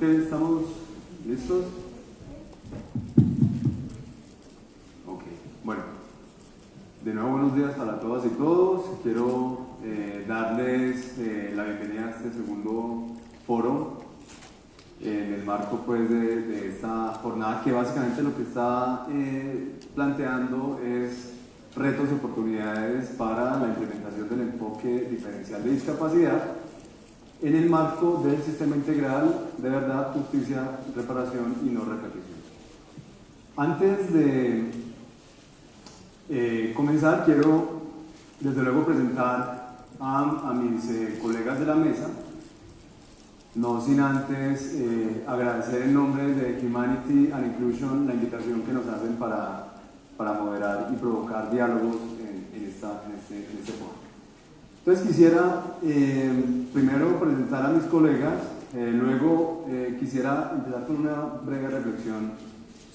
¿estamos listos? Ok, bueno. De nuevo buenos días para todas y todos. Quiero eh, darles eh, la bienvenida a este segundo foro en el marco pues, de, esta jornada que básicamente lo que está eh, planteando es retos y oportunidades para la implementación del enfoque diferencial de discapacidad en el marco del sistema integral de verdad, justicia, reparación y no repetición. Antes de eh, comenzar, quiero desde luego presentar a, mis eh, colegas de la mesa, no sin antes eh, agradecer en nombre de Humanity and Inclusion la invitación que nos hacen para, para moderar y provocar diálogos en, este, en este foro. Entonces quisiera eh, primero presentar a mis colegas, eh, luego eh, quisiera empezar con una breve reflexión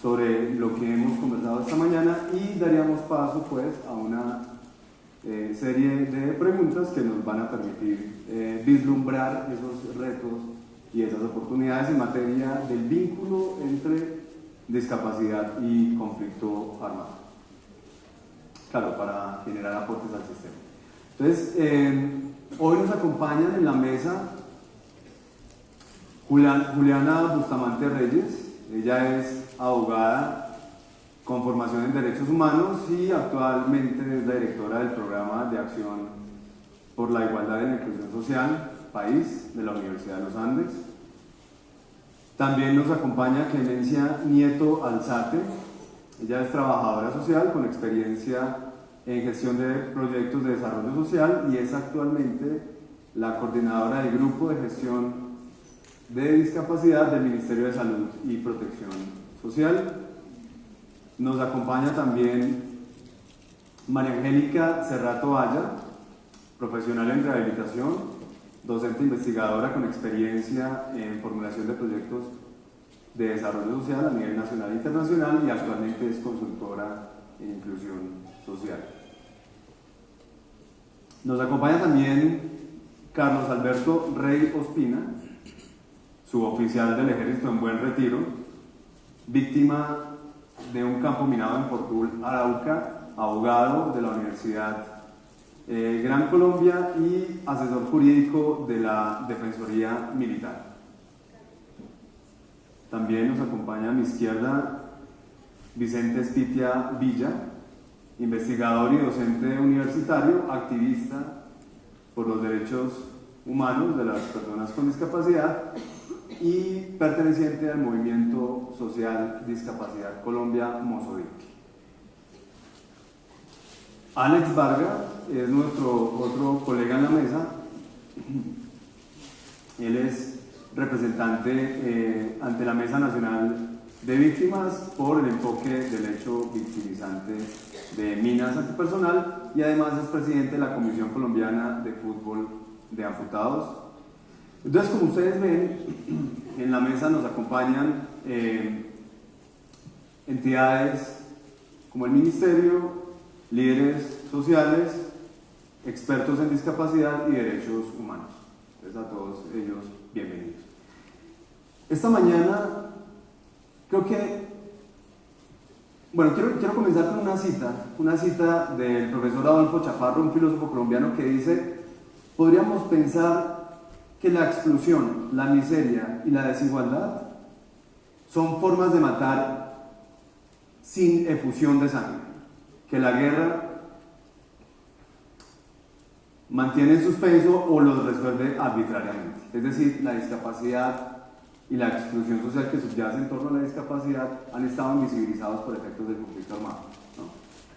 sobre lo que hemos conversado esta mañana y daríamos paso pues a una serie de preguntas que nos van a permitir vislumbrar esos retos y esas oportunidades en materia del vínculo entre discapacidad y conflicto armado. Claro, para generar aportes al sistema. Entonces, eh, hoy nos acompañan en la mesa Juliana Bustamante Reyes, ella es abogada con formación en Derechos Humanos y actualmente es la directora del programa de acción por la igualdad y la inclusión social, país, de la Universidad de los Andes. También nos acompaña Clemencia Nieto Alzate, ella es trabajadora social con experiencia en gestión de proyectos de desarrollo social y es actualmente la coordinadora del grupo de gestión de discapacidad del Ministerio de Salud y Protección Social. Nos acompaña también María Angélica Cerrato Valla, profesional en rehabilitación, docente investigadora con experiencia en formulación de proyectos de desarrollo social a nivel nacional e internacional y actualmente es consultora en inclusión social. Nos acompaña también Carlos Alberto Rey Ospina, suboficial del ejército en buen retiro, víctima de un campo minado en Portul, Arauca, abogado de la Universidad eh, Gran Colombia y asesor jurídico de la Defensoría Militar. También nos acompaña a mi izquierda Vicente Espitia Villa, investigador y docente universitario, activista por los derechos humanos de las personas con discapacidad y perteneciente al movimiento social Discapacidad Colombia Mosodic. Alex Vargas es nuestro otro colega en la mesa. Él es representante eh, ante la Mesa Nacional de Víctimas por el enfoque del hecho victimizante de minas antipersonal y además es presidente de la Comisión Colombiana de Fútbol de Amputados. Entonces, como ustedes ven, en la mesa nos acompañan eh, entidades como el Ministerio, líderes sociales, expertos en discapacidad y derechos humanos. Entonces, a todos ellos, bienvenidos. Esta mañana, creo que bueno, quiero, comenzar con una cita, una cita del profesor Adolfo Chaparro, un filósofo colombiano que dice, podríamos pensar que la exclusión, la miseria y la desigualdad son formas de matar sin efusión de sangre, que la guerra mantiene en suspenso o los resuelve arbitrariamente. Es decir, la discapacidad y la exclusión social que subyace en torno a la discapacidad han estado invisibilizados por efectos del conflicto armado. ¿no?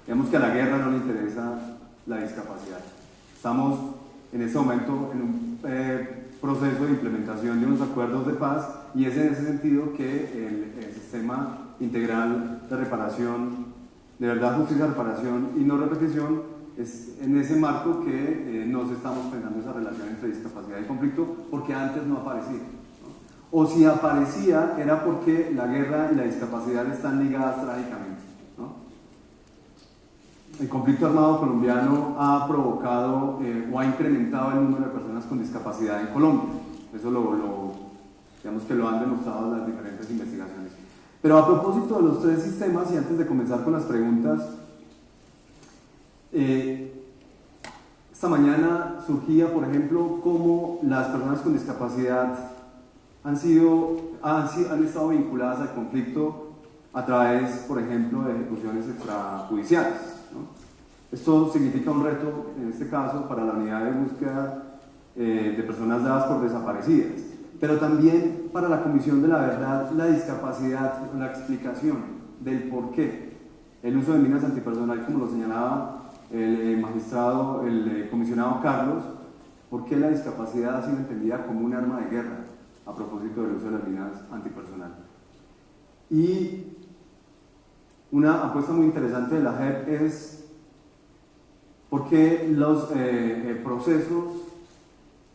Digamos que a la guerra no le interesa la discapacidad. Estamos en este momento en un eh, proceso de implementación de unos acuerdos de paz y es en ese sentido que el, el sistema integral de reparación, de verdad, justicia, reparación y no repetición, es en ese marco que eh, nos estamos pensando esa relación entre discapacidad y conflicto, porque antes no aparecía. O si aparecía, era porque la guerra y la discapacidad están ligadas trágicamente. ¿no? El conflicto armado colombiano ha provocado eh, o ha incrementado el número de personas con discapacidad en Colombia. Eso lo, lo digamos que lo han demostrado las diferentes investigaciones. Pero a propósito de los tres sistemas, y antes de comenzar con las preguntas, eh, esta mañana surgía, por ejemplo, cómo las personas con discapacidad han, sido, han, han estado vinculadas al conflicto a través, por ejemplo, de ejecuciones extrajudiciales. ¿no? Esto significa un reto, en este caso, para la unidad de búsqueda eh, de personas dadas por desaparecidas, pero también para la Comisión de la Verdad, la discapacidad, la explicación del por qué el uso de minas antipersonal, como lo señalaba el eh, magistrado, el eh, comisionado Carlos, por qué la discapacidad ha sido entendida como un arma de guerra a propósito del uso de las minas antipersonal. Y una apuesta muy interesante de la JEP es por qué los eh, procesos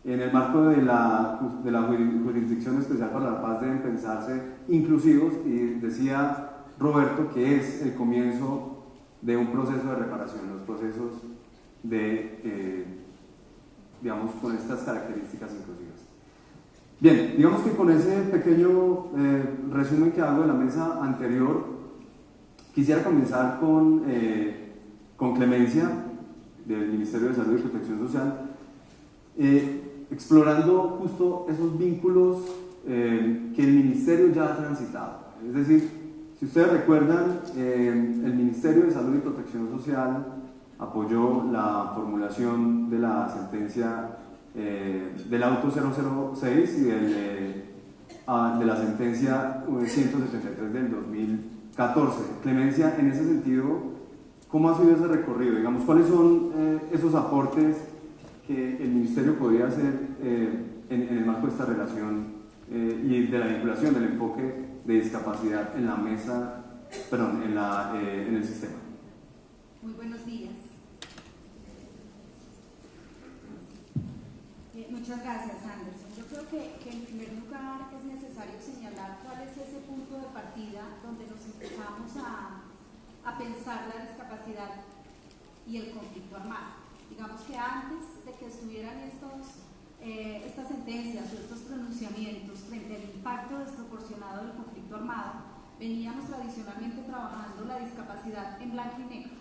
en el marco de la, de la Jurisdicción Especial para la Paz deben pensarse inclusivos y decía Roberto que es el comienzo de un proceso de reparación, los procesos de, eh, digamos, con estas características inclusivas. Bien, digamos que con ese pequeño eh, resumen que hago de la mesa anterior, quisiera comenzar con, eh, con Clemencia, del Ministerio de Salud y Protección Social, explorando justo esos vínculos que el Ministerio ya ha transitado. Es decir, si ustedes recuerdan, eh, el Ministerio de Salud y Protección Social apoyó la formulación de la sentencia eh, del auto 006 y del, eh, de la sentencia 173 del 2014. Clemencia, en ese sentido, ¿cómo ha sido ese recorrido? Digamos, ¿cuáles son esos aportes que el Ministerio podría hacer en, el marco de esta relación y de la vinculación del enfoque de discapacidad en la mesa, perdón, en, la, eh, en el sistema. Muy buenos días. Eh, muchas gracias, Anderson. Yo creo que, que, en primer lugar es necesario señalar cuál es ese punto de partida donde nos empezamos a, a pensar la discapacidad y el conflicto armado. Digamos que antes de que estuvieran estos eh, estas sentencias o estos pronunciamientos frente al impacto desproporcionado del conflicto armado, veníamos tradicionalmente trabajando la discapacidad en blanco y negro.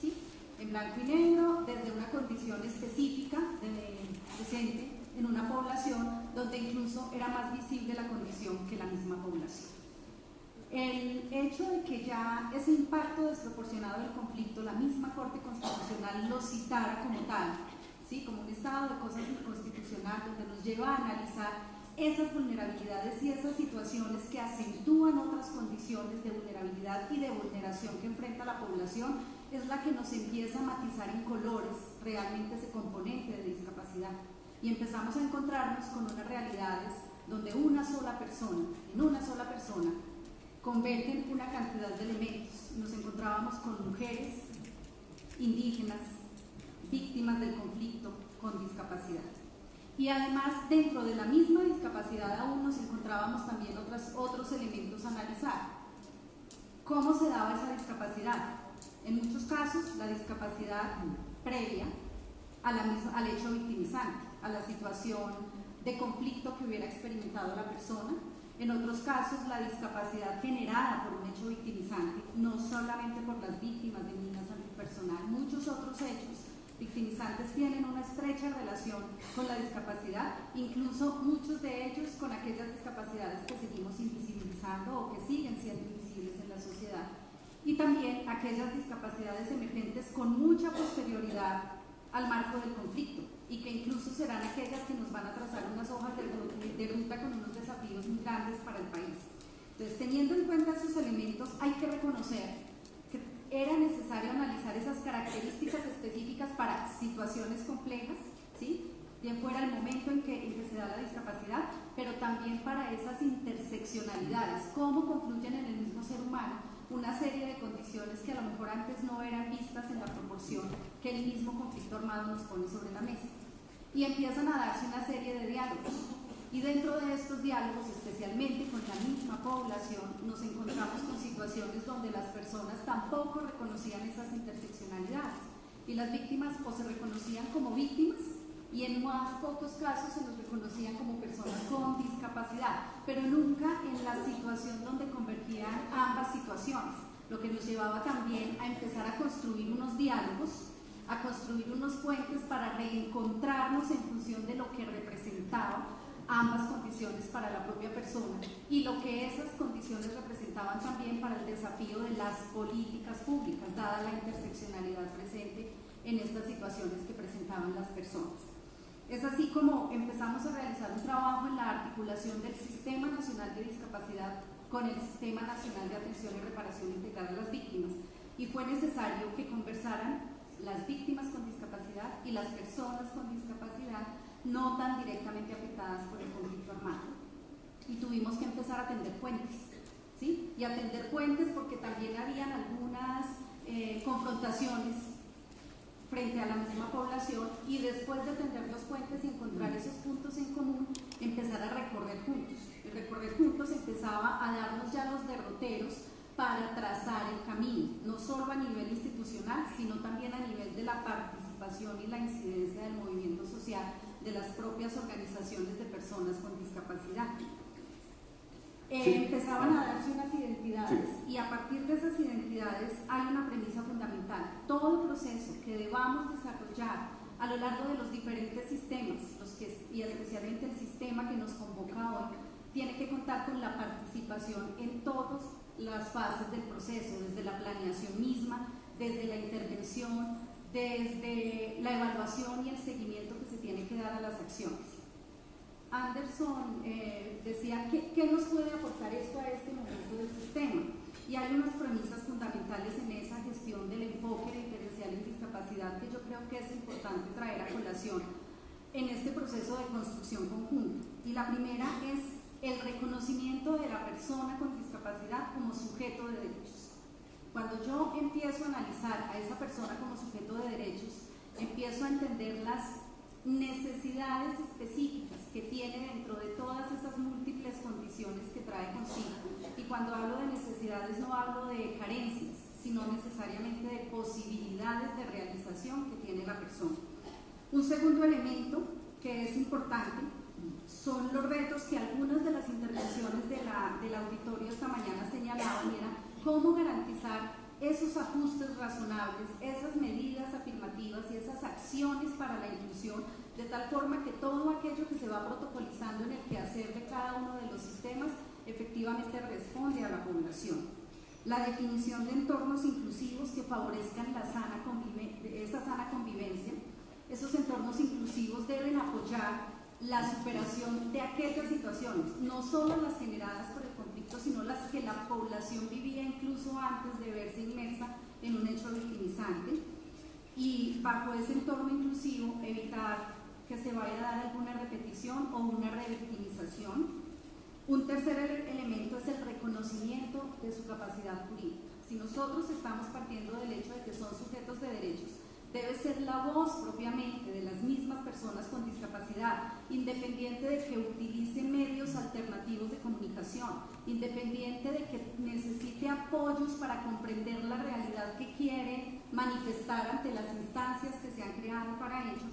¿sí? En blanco y negro, desde una condición específica de, en una población donde incluso era más visible la condición que la misma población. El hecho de que ya ese impacto desproporcionado del conflicto, la misma Corte Constitucional lo citara como tal, como un estado de cosas inconstitucional donde nos lleva a analizar esas vulnerabilidades y esas situaciones que acentúan otras condiciones de vulnerabilidad y de vulneración que enfrenta la población, es la que nos empieza a matizar en colores realmente ese componente de discapacidad. Y empezamos a encontrarnos con unas realidades donde una sola persona, en una sola persona, convergen una cantidad de elementos. Nos encontrábamos con mujeres, indígenas, víctimas del conflicto con discapacidad. Y además, dentro de la misma discapacidad aún nos encontrábamos también otros, otros elementos a analizar. ¿Cómo se daba esa discapacidad? En muchos casos, la discapacidad previa al hecho victimizante, a la situación de conflicto que hubiera experimentado la persona. En otros casos, la discapacidad generada por un hecho victimizante, no solamente por las víctimas de minas antipersonal, muchos otros hechos victimizantes tienen una estrecha relación con la discapacidad, incluso muchos de ellos con aquellas discapacidades que seguimos invisibilizando o que siguen siendo invisibles en la sociedad. Y también aquellas discapacidades emergentes con mucha posterioridad al marco del conflicto y que incluso serán aquellas que nos van a trazar unas hojas de, ruta con unos desafíos muy grandes para el país. Entonces, teniendo en cuenta esos elementos, hay que reconocer que era necesario analizar esas características específicas para situaciones complejas, ¿sí? bien fuera el momento en que, en que se da la discapacidad, pero también para esas interseccionalidades, cómo confluyen en el mismo ser humano una serie de condiciones que a lo mejor antes no eran vistas en la proporción que el mismo conflicto armado nos pone sobre la mesa. Y empiezan a darse una serie de diálogos. Y dentro de estos diálogos, especialmente con la misma población, nos encontramos con situaciones donde las personas tampoco reconocían esas interseccionalidades. Y las víctimas o se reconocían como víctimas y en más pocos casos se nos reconocían como personas con discapacidad, pero nunca en la situación donde convergían ambas situaciones, lo que nos llevaba también a empezar a construir unos diálogos, a construir unos puentes para reencontrarnos en función de lo que representaba ambas condiciones para la propia persona y lo que esas condiciones representaban también para el desafío de las políticas públicas, dada la interseccionalidad presente en estas situaciones que presentaban las personas. Es así como empezamos a realizar un trabajo en la articulación del Sistema Nacional de Discapacidad con el Sistema Nacional de Atención y Reparación Integral a las Víctimas. Y fue necesario que conversaran las víctimas con discapacidad y las personas con discapacidad no tan directamente afectadas por el conflicto armado. Y tuvimos que empezar a atender puentes. ¿sí? Y atender puentes porque también habían algunas eh, confrontaciones frente a la misma población y después de tender los puentes y encontrar esos puntos en común, empezar a recorrer juntos. El recorrer juntos empezaba a darnos ya los derroteros para trazar el camino, no solo a nivel institucional, sino también a nivel de la participación y la incidencia del movimiento social de las propias organizaciones de personas con discapacidad. Eh, empezaban a darse unas identidades y a partir de esas identidades hay una premisa fundamental. Todo proceso que debamos desarrollar a lo largo de los diferentes sistemas, los que, y especialmente el sistema que nos convoca hoy, tiene que contar con la participación en todas las fases del proceso, desde la planeación misma, desde la intervención, desde la evaluación y el seguimiento que se tiene que dar a las acciones. Anderson eh, decía, ¿qué, ¿qué, nos puede aportar esto a este momento del sistema? Y hay unas premisas fundamentales en esa gestión del enfoque diferencial en discapacidad que yo creo que es importante traer a colación en este proceso de construcción conjunta. Y la primera es el reconocimiento de la persona con discapacidad como sujeto de derechos. Cuando yo empiezo a analizar a esa persona como sujeto de derechos, empiezo a entender las necesidades específicas que tiene dentro de todas esas múltiples condiciones que trae consigo. Y cuando hablo de necesidades no hablo de carencias, sino necesariamente de posibilidades de realización que tiene la persona. Un segundo elemento que es importante son los retos que algunas de las intervenciones de la, del auditorio esta mañana señalaban, era cómo garantizar esos ajustes razonables, esas medidas afirmativas y esas acciones para la inclusión, de tal forma que todo aquello que se va protocolizando en el quehacer de cada uno de los sistemas efectivamente responde a la población. La definición de entornos inclusivos que favorezcan la sana esa sana convivencia. Esos entornos inclusivos deben apoyar la superación de aquellas situaciones, no solo las generadas por el conflicto, sino las que la población vivía incluso antes de verse inmersa en un hecho victimizante. Y bajo ese entorno inclusivo, evitar que se vaya a dar alguna repetición o una revictimización. Un tercer elemento es el reconocimiento de su capacidad jurídica. Si nosotros estamos partiendo del hecho de que son sujetos de derechos, debe ser la voz propiamente de las mismas personas con discapacidad, independiente de que utilice medios alternativos de comunicación, independiente de que necesite apoyos para comprender la realidad que quiere manifestar ante las instancias que se han creado para ello,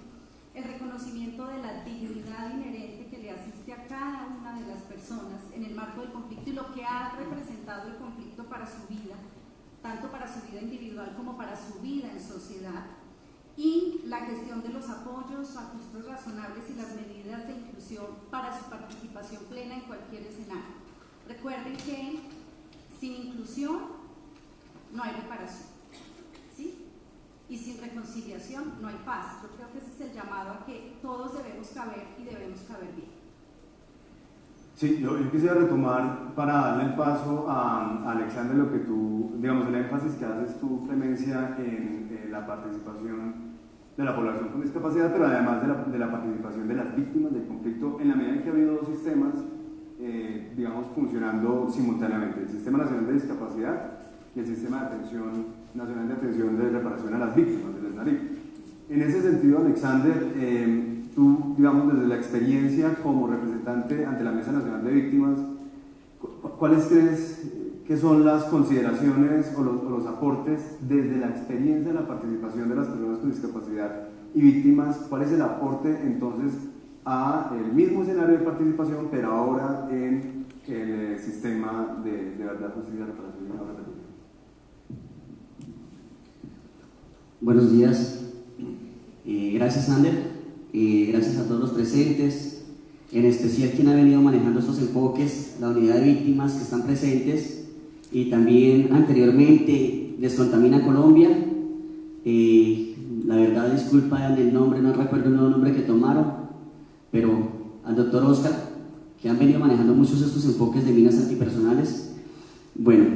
el reconocimiento de la dignidad inherente que le asiste a cada una de las personas en el marco del conflicto y lo que ha representado el conflicto para su vida, tanto para su vida individual como para su vida en sociedad, y la gestión de los apoyos, ajustes razonables y las medidas de inclusión para su participación plena en cualquier escenario. Recuerden que sin inclusión no hay reparación, ¿sí? Y sin reconciliación no hay paz. Yo creo que ese es el llamado a que todos debemos caber y debemos caber bien. Sí, yo, quisiera retomar para darle el paso a, Alexander lo que tú, digamos, el énfasis que haces tú, Clemencia, en, la participación de la población con discapacidad, pero además de la, de la, participación de las víctimas del conflicto, en la medida en que ha habido dos sistemas, eh, digamos, funcionando simultáneamente, el Sistema Nacional de Discapacidad y el Sistema de Atención Nacional de Atención de Reparación a las Víctimas, del SNARIP. En ese sentido, Alexander, eh, tú, digamos, desde la experiencia como representante ante la Mesa Nacional de Víctimas, ¿cuáles crees que son las consideraciones o los, aportes desde la experiencia de la participación de las personas con discapacidad y víctimas? ¿Cuál es el aporte entonces a el mismo escenario de participación, pero ahora en el sistema de, verdad, justicia, reparación y ahora Buenos días. Eh, gracias, Ander gracias a todos los presentes, en especial quien ha venido manejando estos enfoques, la unidad de víctimas que están presentes y también anteriormente Descontamina Colombia. Eh, la verdad, disculpa el nombre, no recuerdo el nuevo nombre que tomaron, pero al doctor Oscar, que han venido manejando muchos estos enfoques de minas antipersonales. Bueno,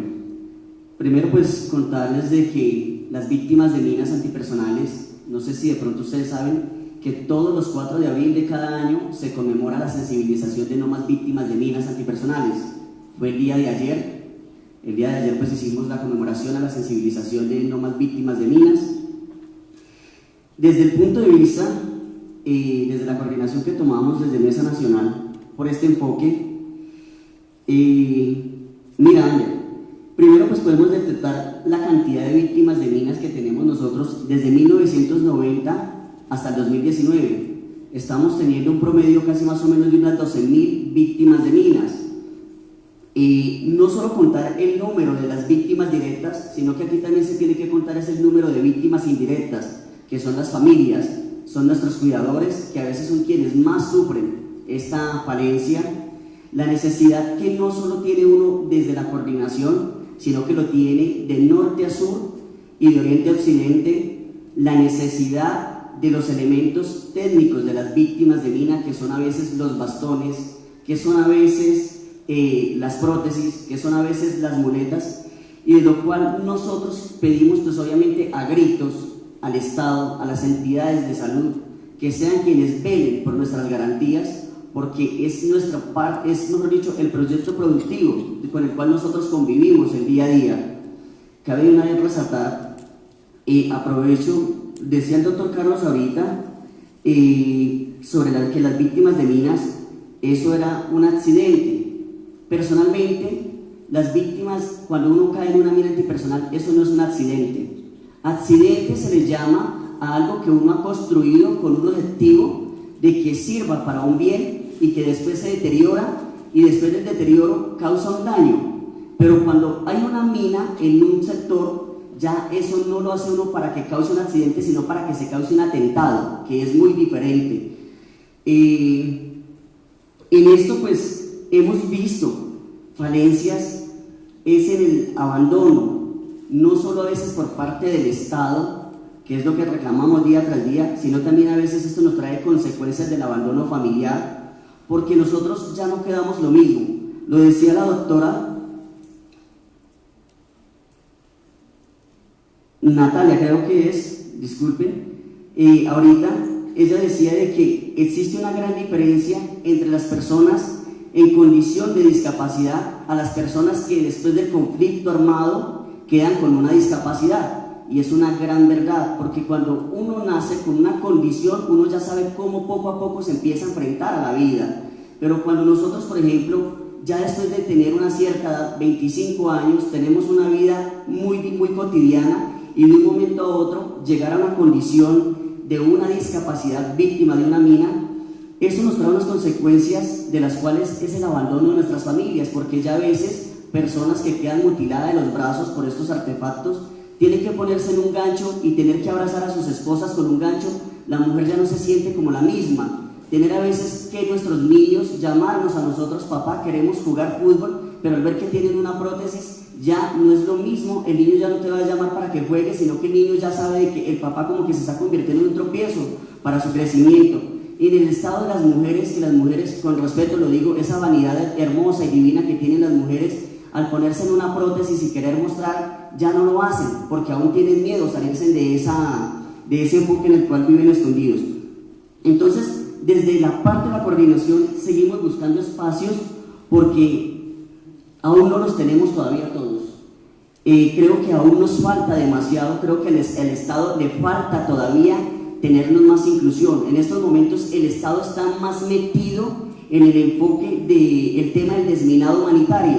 primero pues contarles de que las víctimas de minas antipersonales, no sé si de pronto ustedes saben, que todos los 4 de abril de cada año se conmemora la sensibilización de no más víctimas de minas antipersonales. Fue el día de ayer. El día de ayer pues hicimos la conmemoración a la sensibilización de no más víctimas de minas. Desde el punto de vista, eh, desde la coordinación que tomamos desde Mesa Nacional por este enfoque, eh, mira, primero pues podemos detectar la cantidad de víctimas de minas que tenemos nosotros desde 1990 hasta el 2019. Estamos teniendo un promedio casi más o menos de unas 12.000 víctimas de minas. Y no solo contar el número de las víctimas directas, sino que aquí también se tiene que contar ese número de víctimas indirectas, que son las familias, son nuestros cuidadores, que a veces son quienes más sufren esta falencia, la necesidad que no solo tiene uno desde la coordinación, sino que lo tiene de norte a sur y de oriente a occidente, la necesidad de los elementos técnicos de las víctimas de mina, que son a veces los bastones, que son a veces eh, las prótesis, que son a veces las muletas, y de lo cual nosotros pedimos pues obviamente a gritos al Estado, a las entidades de salud, que sean quienes velen por nuestras garantías, porque es nuestra parte, es mejor dicho, el proyecto productivo con el cual nosotros convivimos el día a día. Cabe una vez resaltar, y aprovecho decía el doctor Carlos ahorita eh, sobre la, que las víctimas de minas, eso era un accidente. Personalmente, las víctimas, cuando uno cae en una mina antipersonal, eso no es un accidente. Accidente se le llama a algo que uno ha construido con un objetivo de que sirva para un bien y que después se deteriora y después del deterioro causa un daño. Pero cuando hay una mina en un sector ya eso no lo hace uno para que cause un accidente, sino para que se cause un atentado, que es muy diferente. Eh, en esto pues hemos visto falencias, es en el abandono, no solo a veces por parte del Estado, que es lo que reclamamos día tras día, sino también a veces esto nos trae consecuencias del abandono familiar, porque nosotros ya no quedamos lo mismo. Lo decía la doctora Natalia creo que es, disculpen, eh, ahorita ella decía de que existe una gran diferencia entre las personas en condición de discapacidad a las personas que después del conflicto armado quedan con una discapacidad. Y es una gran verdad, porque cuando uno nace con una condición, uno ya sabe cómo poco a poco se empieza a enfrentar a la vida. Pero cuando nosotros, por ejemplo, ya después de tener una cierta edad, 25 años, tenemos una vida muy, muy cotidiana, y de un momento a otro llegar a una condición de una discapacidad víctima de una mina, eso nos trae unas consecuencias de las cuales es el abandono de nuestras familias, porque ya a veces personas que quedan mutiladas de los brazos por estos artefactos tienen que ponerse en un gancho y tener que abrazar a sus esposas con un gancho, la mujer ya no se siente como la misma. Tener a veces que nuestros niños llamarnos a nosotros, papá, queremos jugar fútbol, pero al ver que tienen una prótesis, ya no es lo mismo, el niño ya no te va a llamar para que juegues, sino que el niño ya sabe que el papá como que se está convirtiendo en un tropiezo para su crecimiento. En el estado de las mujeres, que las mujeres, con respeto lo digo, esa vanidad hermosa y divina que tienen las mujeres, al ponerse en una prótesis y querer mostrar, ya no lo hacen, porque aún tienen miedo salirse de, esa, de ese enfoque en el cual viven escondidos. Entonces, desde la parte de la coordinación, seguimos buscando espacios porque aún no los tenemos todavía todos. Eh, creo que aún nos falta demasiado, creo que el, el Estado le falta todavía tenernos más inclusión. En estos momentos el Estado está más metido en el enfoque del tema del desminado humanitario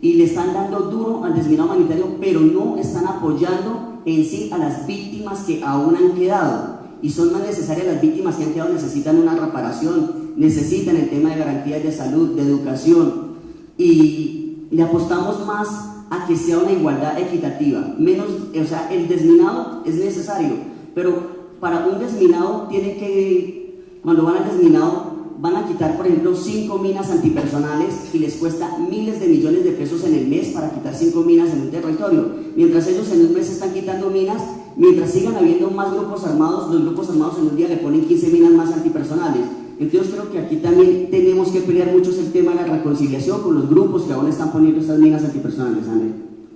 y le están dando duro al desminado humanitario, pero no están apoyando en sí a las víctimas que aún han quedado. Y son más necesarias las víctimas que han quedado, necesitan una reparación, necesitan el tema de garantías de salud, de educación. Y le apostamos más a que sea una igualdad equitativa. Menos, o sea, el desminado es necesario, pero para un desminado tiene que, cuando van al desminado, van a quitar, por ejemplo, cinco minas antipersonales y les cuesta miles de millones de pesos en el mes para quitar cinco minas en un territorio. Mientras ellos en un mes están quitando minas, mientras sigan habiendo más grupos armados, los grupos armados en un día le ponen 15 minas más antipersonales. Entonces creo que aquí también tenemos que pelear mucho el tema de la reconciliación con los grupos que aún están poniendo estas minas antipersonales, André.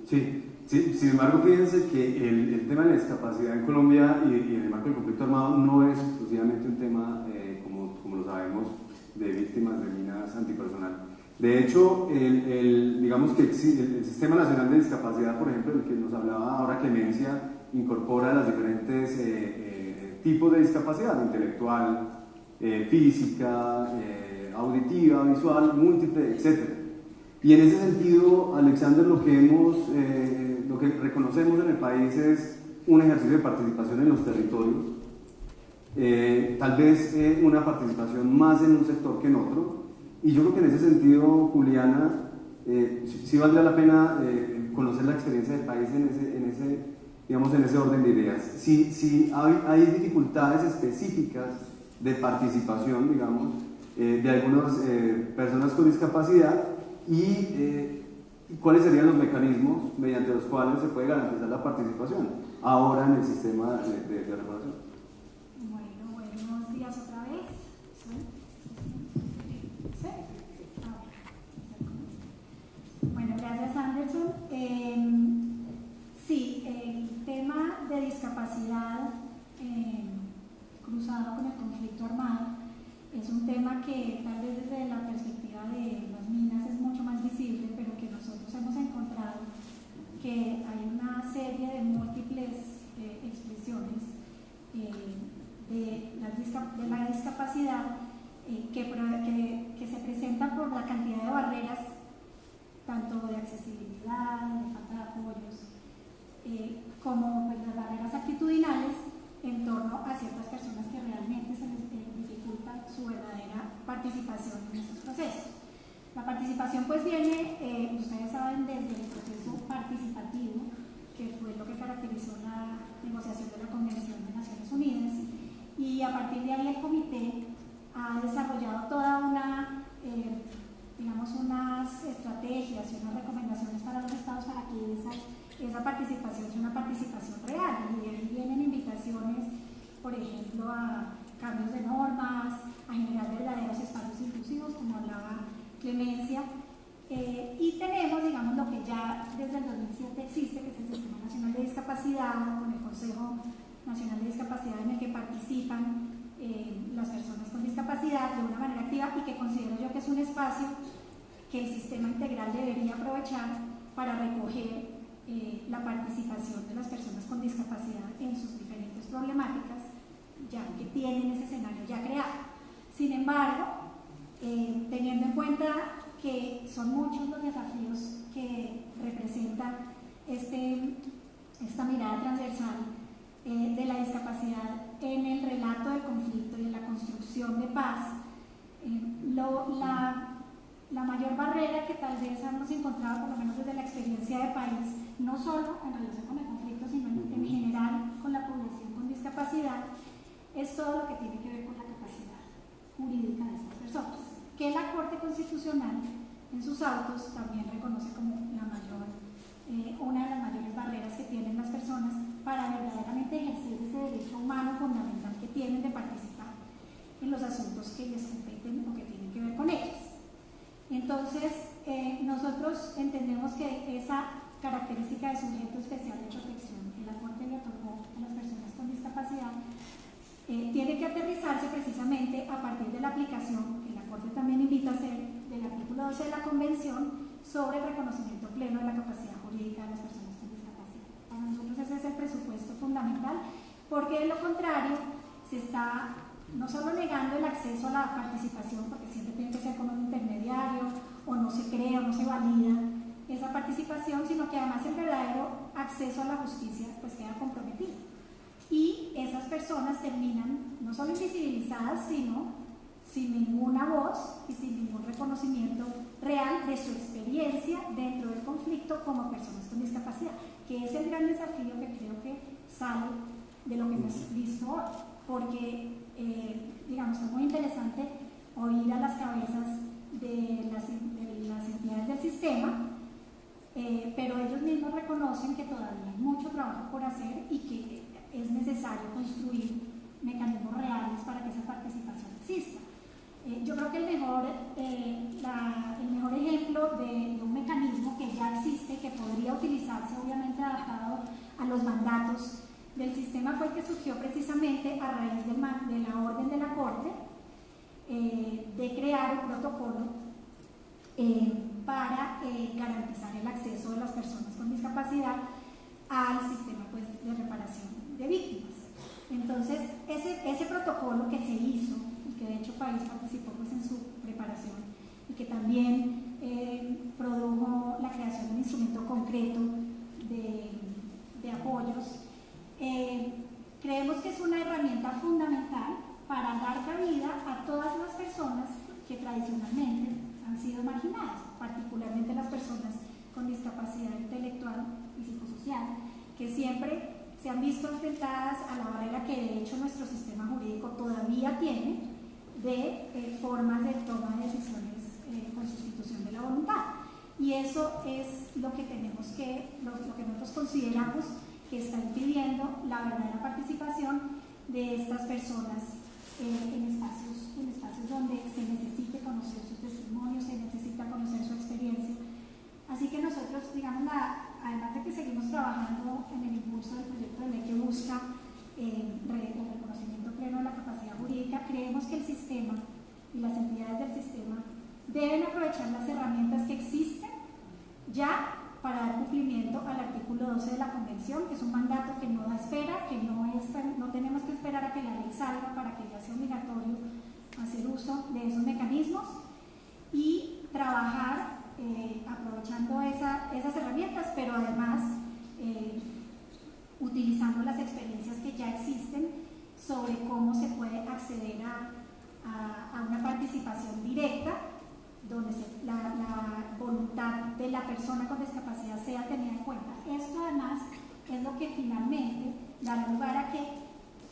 Sí, sin embargo, fíjense que el, el, tema de la discapacidad en Colombia y, y, en el marco del conflicto armado no es exclusivamente un tema eh, como lo sabemos, de víctimas de minas antipersonal. De hecho, el, el digamos que el, Sistema Nacional de Discapacidad, por ejemplo, el que nos hablaba ahora Clemencia, incorpora los diferentes eh, eh, tipos de discapacidad, intelectual, eh, física, eh, auditiva, visual, múltiple, etc. Y en ese sentido, Alexander, lo que, hemos, eh, lo que reconocemos en el país es un ejercicio de participación en los territorios, eh, tal vez eh, una participación más en un sector que en otro. Y yo creo que en ese sentido, Juliana, eh, sí, valdría la pena eh, conocer la experiencia del país en ese, en ese, digamos, en ese orden de ideas. Si, si hay, hay, dificultades específicas de participación, digamos, eh, de algunas personas con discapacidad y cuáles serían los mecanismos mediante los cuales se puede garantizar la participación ahora en el sistema de, de, de reparación. gracias Anderson. Eh, sí, el tema de discapacidad eh, cruzado con el conflicto armado es un tema que tal vez desde la perspectiva de las minas es mucho más visible, pero que nosotros hemos encontrado que hay una serie de múltiples eh, expresiones eh, de, de, la discapacidad eh, que, que, que se presentan por la cantidad de barreras tanto de accesibilidad, de falta de apoyos, eh, como pues, las barreras actitudinales en torno a ciertas personas que realmente se les eh, dificulta su verdadera participación en estos procesos. La participación pues viene, eh, ustedes saben, desde el participativo, que fue lo que caracterizó la negociación de la Convención de Naciones Unidas, y a partir de ahí el comité ha desarrollado toda una eh, digamos, unas estrategias y unas recomendaciones para los estados para que esa, esa participación sea una participación real. Y de ahí vienen invitaciones, por ejemplo, a cambios de normas, a generar verdaderos espacios inclusivos, como hablaba Clemencia. Eh, y tenemos, digamos, lo que ya desde el 2007 existe, que es el Sistema Nacional de Discapacidad, con el Consejo Nacional de Discapacidad en el que participan eh, las personas con discapacidad de una manera activa y que considero yo que es un espacio que el sistema integral debería aprovechar para recoger eh, la participación de las personas con discapacidad en sus diferentes problemáticas, ya que tienen ese escenario ya creado. Sin embargo, eh, teniendo en cuenta que son muchos los desafíos que representa este, esta mirada transversal eh, de la discapacidad en el relato del conflicto y en la construcción de paz, eh, lo, la, la, mayor barrera que tal vez hemos encontrado, por lo menos desde la experiencia de país, no solo en relación con el conflicto, sino en, en general con la población con discapacidad, es todo lo que tiene que ver con la capacidad jurídica de estas personas, que la Corte Constitucional en sus autos también reconoce como la mayor, eh, una de las mayores barreras que tienen las personas para verdaderamente ejercer ese derecho humano fundamental que tienen de participar en los asuntos que les competen o que tienen que ver con ellas. Entonces, eh, nosotros entendemos que esa característica de sujeto especial de protección que la Corte le otorgó a las personas con discapacidad eh, tiene que aterrizarse precisamente a partir de la aplicación también invita a hacer del artículo 12 de la Convención sobre el reconocimiento pleno de la capacidad jurídica de las personas con discapacidad. Para nosotros ese es el presupuesto fundamental, porque de lo contrario se está no solo negando el acceso a la participación, porque siempre tiene que ser con un intermediario, o no se crea, o no se valida esa participación, sino que además el verdadero acceso a la justicia pues queda comprometido. Y esas personas terminan no solo invisibilizadas, sino sin ninguna voz y sin ningún reconocimiento real de su experiencia dentro del conflicto como personas con discapacidad, que es el gran desafío que creo que sale de lo que hemos visto hoy, porque, eh, digamos, es muy interesante oír a las cabezas de las, entidades del sistema, eh, pero ellos mismos reconocen que todavía hay mucho trabajo por hacer y que es necesario construir mecanismos reales para que esa participación exista. Eh, yo creo que el mejor, eh, el mejor ejemplo de, un mecanismo que ya existe, que podría utilizarse obviamente adaptado a los mandatos del sistema, fue que surgió precisamente a raíz de, la orden de la Corte eh, de crear un protocolo para garantizar el acceso de las personas con discapacidad al sistema pues, de reparación de víctimas. Entonces, ese, ese protocolo que se hizo de hecho País participó pues, en su preparación y que también eh, produjo la creación de un instrumento concreto de, apoyos. Eh, creemos que es una herramienta fundamental para dar cabida a todas las personas que tradicionalmente han sido marginadas, particularmente las personas con discapacidad intelectual y psicosocial, que siempre se han visto enfrentadas a la barrera que de hecho nuestro sistema jurídico todavía tiene de eh, formas de toma de decisiones eh, con sustitución de la voluntad. Y eso es lo que tenemos que, lo, que nosotros consideramos que está impidiendo la verdadera participación de estas personas eh, en, espacios, en espacios donde se necesite conocer su testimonio, se necesita conocer su experiencia. Así que nosotros, digamos, además de que seguimos trabajando en el impulso del proyecto de ley que busca reconocimiento pleno de la capacidad jurídica, creemos que el sistema y las entidades del sistema deben aprovechar las herramientas que existen ya para dar cumplimiento al artículo 12 de la Convención, que es un mandato que no da espera, que no, es, no tenemos que esperar a que la ley salga para que ya sea obligatorio hacer uso de esos mecanismos y trabajar eh, aprovechando esas herramientas, pero además eh, utilizando las experiencias que ya existen sobre cómo se puede acceder a, una participación directa donde la, voluntad de la persona con discapacidad sea tenida en cuenta. Esto además es lo que finalmente da lugar a que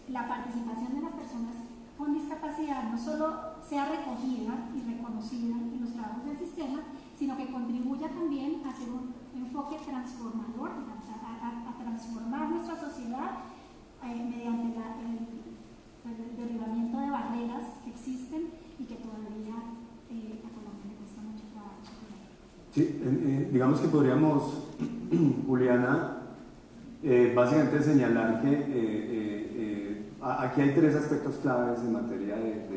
la participación de las personas con discapacidad no solo sea recogida y reconocida en los trabajos del sistema, sino que contribuya también a hacer un enfoque transformador, a, transformar nuestra sociedad eh, mediante el, derribamiento de barreras que existen y que todavía eh, a Colombia le cuesta mucho trabajo. Sí, eh, digamos que podríamos, Juliana, básicamente señalar que aquí hay tres aspectos claves en materia de,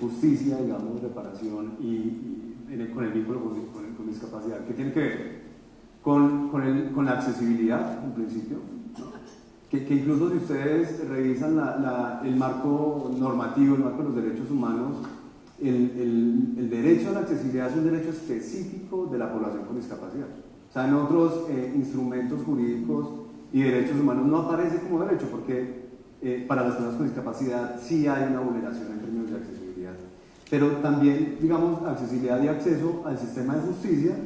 justicia, digamos, reparación y, con el vínculo con, discapacidad, que tiene que ver con, con, el, con la accesibilidad, en principio, que, que, incluso si ustedes revisan la, el marco normativo, el marco de los derechos humanos, el, el, el, derecho a la accesibilidad es un derecho específico de la población con discapacidad. O sea, en otros eh, instrumentos jurídicos y derechos humanos no aparece como derecho, porque eh, para las personas con discapacidad sí hay una vulneración en términos de accesibilidad. Pero también, digamos, accesibilidad y acceso al sistema de justicia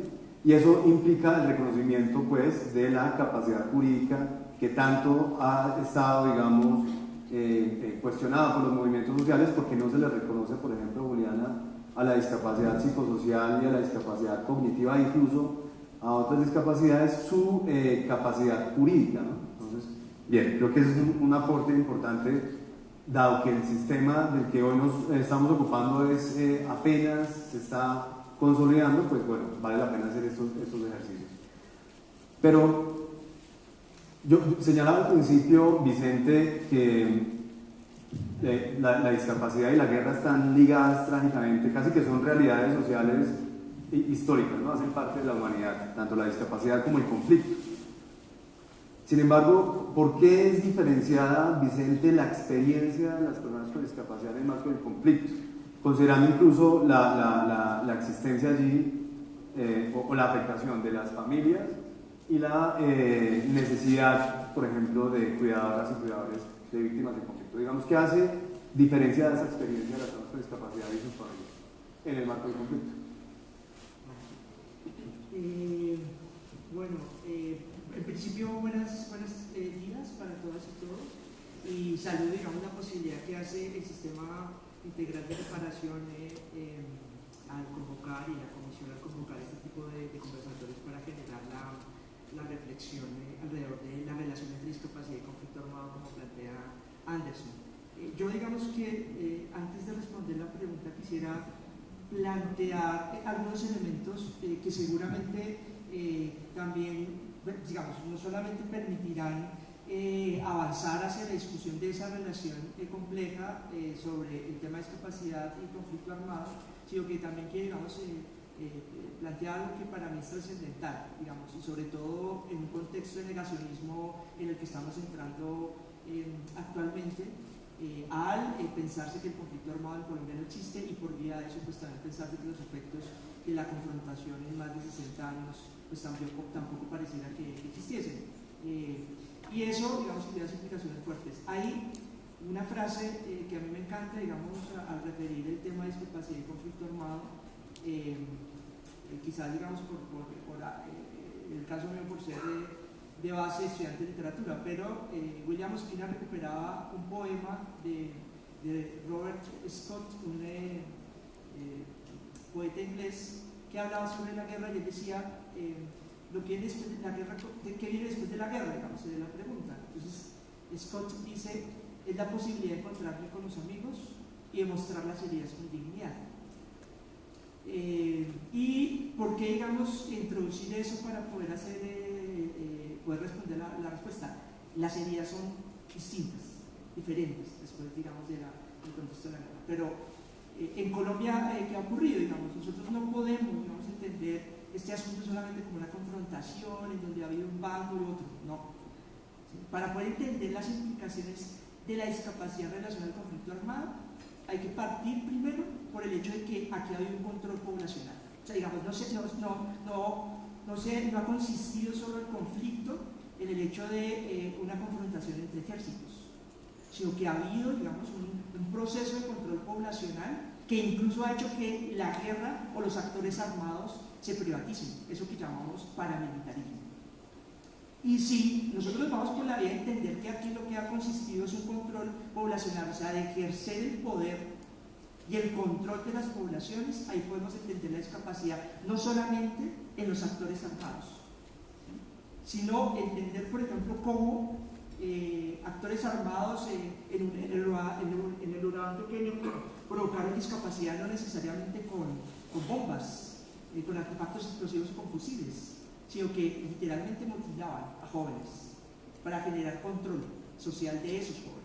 y eso implica el reconocimiento pues, de la capacidad jurídica que tanto ha estado, digamos, eh, eh, cuestionada por los movimientos sociales porque no se le reconoce, por ejemplo, Juliana, a la discapacidad psicosocial y a la discapacidad cognitiva, incluso a otras discapacidades, su eh, capacidad jurídica. Entonces, Bien, creo que es un, aporte importante, dado que el sistema del que hoy nos estamos ocupando es eh, apenas se está consolidando, pues bueno, vale la pena hacer estos, estos ejercicios. Pero yo señalaba al principio, Vicente, que eh, la, discapacidad y la guerra están ligadas trágicamente, casi que son realidades sociales históricas, ¿no? hacen parte de la humanidad, tanto la discapacidad como el conflicto. Sin embargo, ¿por qué es diferenciada, Vicente, la experiencia de las personas con discapacidad en marco del conflicto? Considerando incluso la, la, existencia allí eh, o, la afectación de las familias y la eh, necesidad, por ejemplo, de cuidadoras y cuidadores de víctimas de conflicto. Digamos, ¿qué hace diferencia de esa experiencia de las personas con discapacidad y sus familias en el marco del conflicto? Eh, bueno, eh, en principio buenas, buenas eh, días para todas y todos y saludo, digamos, la posibilidad que hace el sistema integral de reparación al convocar y la comisión al convocar este tipo de conversatorios para generar la, la reflexión alrededor de la relación entre discapacidad y conflicto armado como plantea Anderson. Eh, yo digamos que eh, antes de responder la pregunta quisiera plantear algunos elementos eh, que seguramente también, digamos, no solamente permitirán avanzar hacia la discusión de esa relación compleja sobre el tema de discapacidad y conflicto armado, sino que también quiere, digamos, plantear algo que para mí es trascendental, digamos, y sobre todo en un contexto de negacionismo en el que estamos entrando actualmente eh, al eh, pensarse que el conflicto armado en Colombia no existe y por vía de eso pues también pensarse que los efectos de la confrontación en más de 60 años pues tampoco, tampoco pareciera que existiesen. Eh, y eso, digamos, tiene implicaciones fuertes. Hay una frase que a mí me encanta, digamos, al referir el tema de discapacidad y conflicto armado, quizás, digamos, por, por, por el caso mío por ser de base estudiante de literatura, pero eh, William Ospina recuperaba un poema de, Robert Scott, un eh, eh, poeta inglés que hablaba sobre la guerra y él decía lo que de la guerra, ¿qué viene después de la guerra? Digamos, de la pregunta. Entonces, Scott dice, es la posibilidad de encontrarme con los amigos y demostrar las heridas con dignidad. ¿Y por qué, digamos, introducir eso para poder hacer poder responder la, respuesta. Las heridas son distintas, diferentes, después, digamos, de del contexto de la guerra. Pero eh, en Colombia, eh, ¿qué ha ocurrido? Digamos, nosotros no podemos digamos, entender este asunto solamente como una confrontación en donde ha habido un bando y otro, no. Para poder entender las implicaciones de la discapacidad relacionada al conflicto armado, hay que partir primero por el hecho de que aquí ha habido un control poblacional. O sea, digamos, no, no ha consistido solo el conflicto en el hecho de eh, una confrontación entre ejércitos, sino que ha habido, digamos, un, proceso de control poblacional que incluso ha hecho que la guerra o los actores armados se privaticen, eso que llamamos paramilitarismo. Y si nosotros vamos por la vía de entender que aquí lo que ha consistido es un control poblacional, o sea, de ejercer el poder y el control de las poblaciones, ahí podemos entender la discapacidad, no solamente en los actores armados, sino entender, por ejemplo, cómo eh, actores armados en, un, en, el, urbano pequeño provocaron discapacidad no necesariamente con, bombas, eh, con artefactos explosivos y con fusiles, sino que literalmente mutilaban a jóvenes para generar control social de esos jóvenes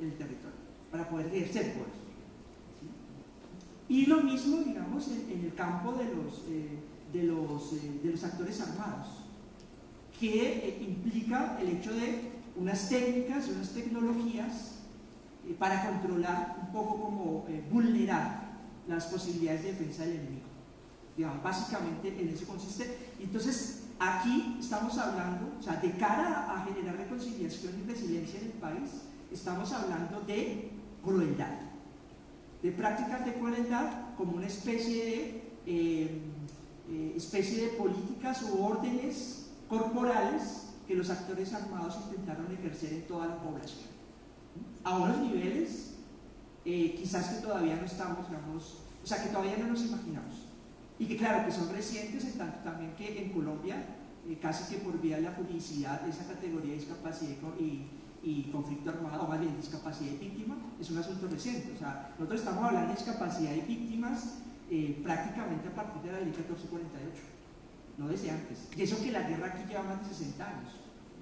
en el territorio, para poder ejercer poder. Y lo mismo, digamos, en, el campo de los, eh, de, los, eh, de los actores armados, que eh, implica el hecho de unas técnicas, unas tecnologías para controlar un poco como vulnerar las posibilidades de defensa del enemigo. Básicamente en eso consiste. Entonces, aquí estamos hablando, o sea, de cara a generar reconciliación y resiliencia en el país, estamos hablando de crueldad de prácticas de crueldad como una especie de, eh, eh, especie de políticas u órdenes corporales que los actores armados intentaron ejercer en toda la población. A unos niveles eh, quizás que todavía no estamos, digamos, o sea, que todavía no nos imaginamos. Y que claro, que son recientes en tanto también que en Colombia eh, casi que por vía de la publicidad esa categoría de discapacidad y, y, conflicto armado, o más bien discapacidad y víctima, es un asunto reciente. O sea, nosotros estamos hablando de discapacidad y víctimas eh, prácticamente a partir de la ley 1448, no desde antes. Y eso que la guerra aquí lleva más de 60 años.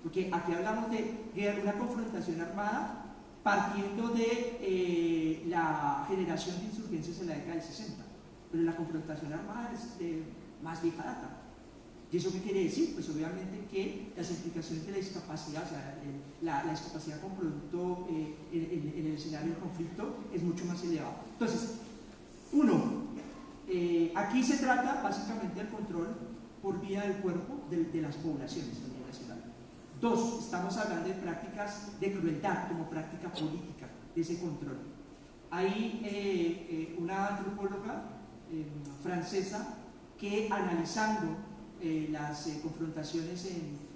Porque aquí hablamos de una confrontación armada partiendo de eh, la generación de insurgencias en la década del 60. Pero la confrontación armada es de más vieja data. ¿Y eso qué quiere decir? Pues obviamente que las implicaciones de la discapacidad, o sea, la, discapacidad con producto eh, en, el escenario del conflicto es mucho más elevado. Entonces, uno, eh, aquí se trata básicamente del control por vía del cuerpo de, las poblaciones a nivel nacional. Dos, estamos hablando de prácticas de crueldad como práctica política de ese control. Hay eh, una antropóloga francesa que analizando eh, las eh, confrontaciones en,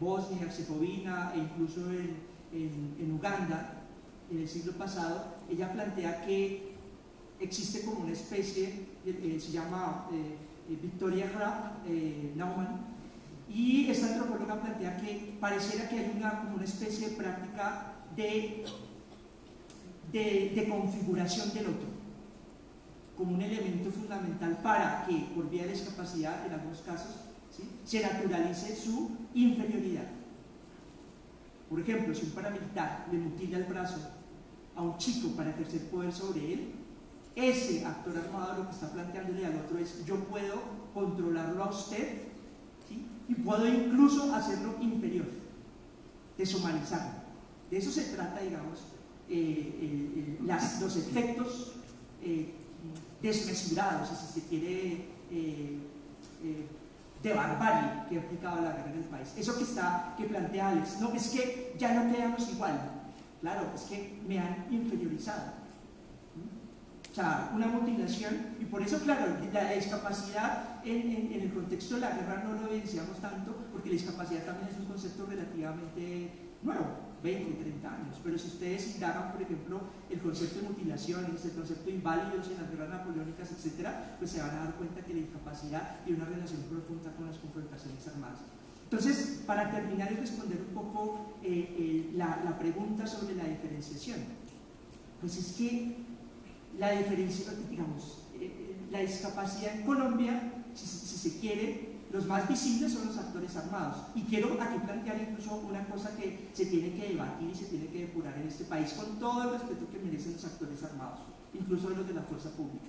Bosnia y Herzegovina e incluso en, Uganda en el siglo pasado, ella plantea que existe como una especie, eh, se llama Victoria Graf Naumann, y esta antropóloga plantea que pareciera que hay una, como una especie de práctica de, de, de configuración del otro como un elemento fundamental para que, por vía de discapacidad, en algunos casos, se naturalice su inferioridad. Por ejemplo, si un paramilitar le mutila el brazo a un chico para ejercer poder sobre él, ese actor armado lo que está planteándole al otro es yo puedo controlarlo a usted y puedo incluso hacerlo inferior, deshumanizarlo. De eso se trata, digamos, eh, eh, eh, los efectos desmesurados, si se quiere de barbarie que ha aplicado la guerra en el país. Eso que está, que plantea Alex, no, es que ya no quedamos igual. Claro, es que me han inferiorizado. O sea, una mutilación, y por eso, claro, la discapacidad en, en, el contexto de la guerra no lo evidenciamos tanto, porque la discapacidad también es un concepto relativamente nuevo. 20, 30 años. Pero si ustedes indagan, por ejemplo, el concepto de mutilaciones, el concepto de inválidos en las guerras napoleónicas, etc., pues se van a dar cuenta que la discapacidad tiene una relación profunda con las confrontaciones armadas. Entonces, para terminar y responder un poco eh, eh, la, la, pregunta sobre la diferenciación, pues es que la digamos, eh, la discapacidad en Colombia, si, si se quiere, los más visibles son los actores armados. Y quiero aquí plantear incluso una cosa que se tiene que debatir y se tiene que depurar en este país con todo el respeto que merecen los actores armados, incluso los de la fuerza pública.